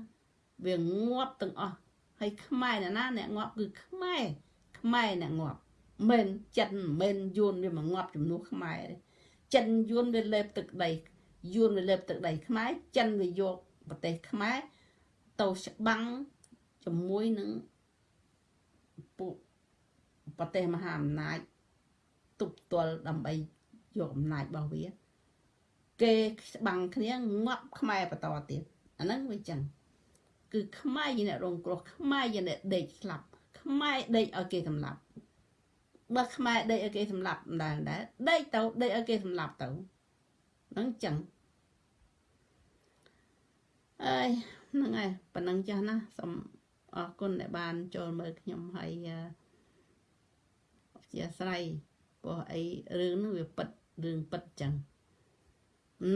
A: វាងាប់ទាំងអស់ហើយខ្មែរណាអ្នកងាប់គឺខ្មែរខ្មែរអ្នកងាប់មិនចិនមិនយួនវាមកងាប់ជំនួសខ្មែរទេចិនយួនវាលេបទឹកដីយួនវាលេបទឹកដីខ្មែរចិនវាយកប្រទេសខ្មែរទៅច្បាំងជាមួយនឹងពួកប្រទេសមហាអំណាចទប់ទល់ដើម្បីយកអំណាចរបស់វា គេច្បាំងគ្នាងាប់ខ្មែរបន្តទៀតអាហ្នឹងវាចឹងគឺខ្មែរជាអ្នករងគ្រោះខ្មែរជាអ្នកដេកស្លាប់ខ្មែរដេកឲ្យគេសម្លាប់បើខ្មែរដេកឲ្យគេសម្លាប់ម្ដងដែរដេកទៅដេកឲ្យគេសម្លាប់ទៅហ្នឹងចឹងអើយហ្នឹងហើយប៉ុណ្ណឹងចាស់ណាសូមអរគុណដែលបានចូលមើលខ្ញុំហើយអធិស្ឋានព្រោះអីរឿងហ្នឹងវាពិតរឿងពិតចឹង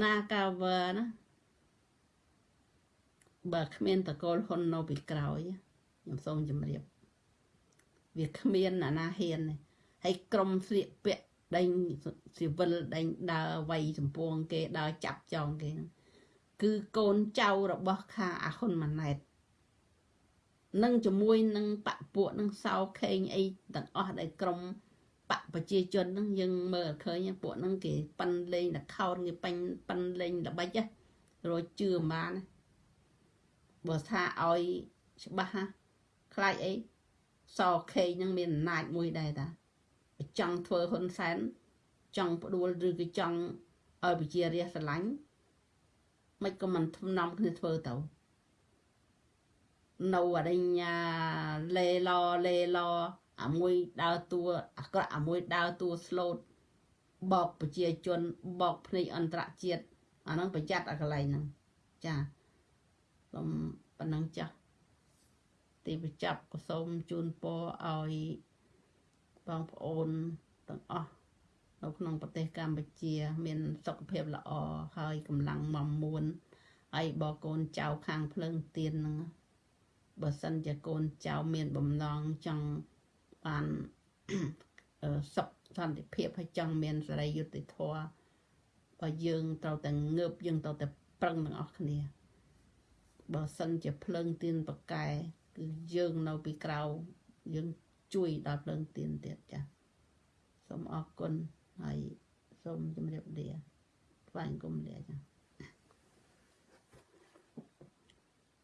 A: ណាកាវើណាបើគ្មានតកូលហ៊ុននៅពីក្រោយខ្ញុំសូមជម្រាបវាគ្មានអាណាហ៊ានទេហើយក្រុមស្លៀកពាក់ដេញស៊ីវិលដេញដើរវាយសម្ពងគេដើរចាប់ចងគេហ្នឹងគឺកូនចៅរបស់ខាងអាហ៊ុនម៉ាណែតនឹងជាមួយនឹងបពពួកនឹងសោខេងអីទាំងអស់ដែលក្រុម បកប្រជាជនហ្នឹងយើងមើលឃើញពួកហ្នឹងគេប៉ិនលេងតខោនគេបាញ់ប៉ិនលេងល្បិចរយជឿបានបើថាឲ្យច្បាស់ណាខ្លាចអីសខេងហ្នឹងមានអំណាចមួយដែរតាចង់ធ្វើហ៊ុនសែនចង់ផ្ដួលឬក៏ចង់ឲ្យប្រជារាស្ត្រស្រឡាញ់មិនក៏មិនថ្នំគ្នាធ្វើទៅនៅអរិញ្ញាលេឡលេឡ អាមួយដើរតួអាក្រក់អាមួយដើរតួស្លូតបោកប្រជាជនបោកភ្នែកអន្តរជាតិអាហ្នឹងប្រយ័ត្នអាកន្លែងហ្នឹងចាសូមប៉ុណ្ណឹងចាស់ទីបញ្ចប់ក៏សូមជូនពរឲ្យបងប្អូនទាំងអស់នៅក្នុងប្រទេសកម្ពុជា មានសុខភាពល្អហើយកម្លាំងមមួនហើយបកូនចៅខាងភ្លើងទៀនហ្នឹងបើសិនជាកូនចៅមានបំណងចង់ បានសុខសន្តិភាពហើយចង់មានសេរីយុត្តិធម៌បើយើងត្រូវតែងើបយើងត្រូវតែប្រឹងទាំងអស់គ្នាបើសិនជាភ្លើងទៀនប្រកែគឺយើងនៅពីក្រៅយើងជួយដល់ភ្លើងទៀនទៀតចាសូមអរគុណហើយសូមជម្រាបលាថ្វាយគុំលាចា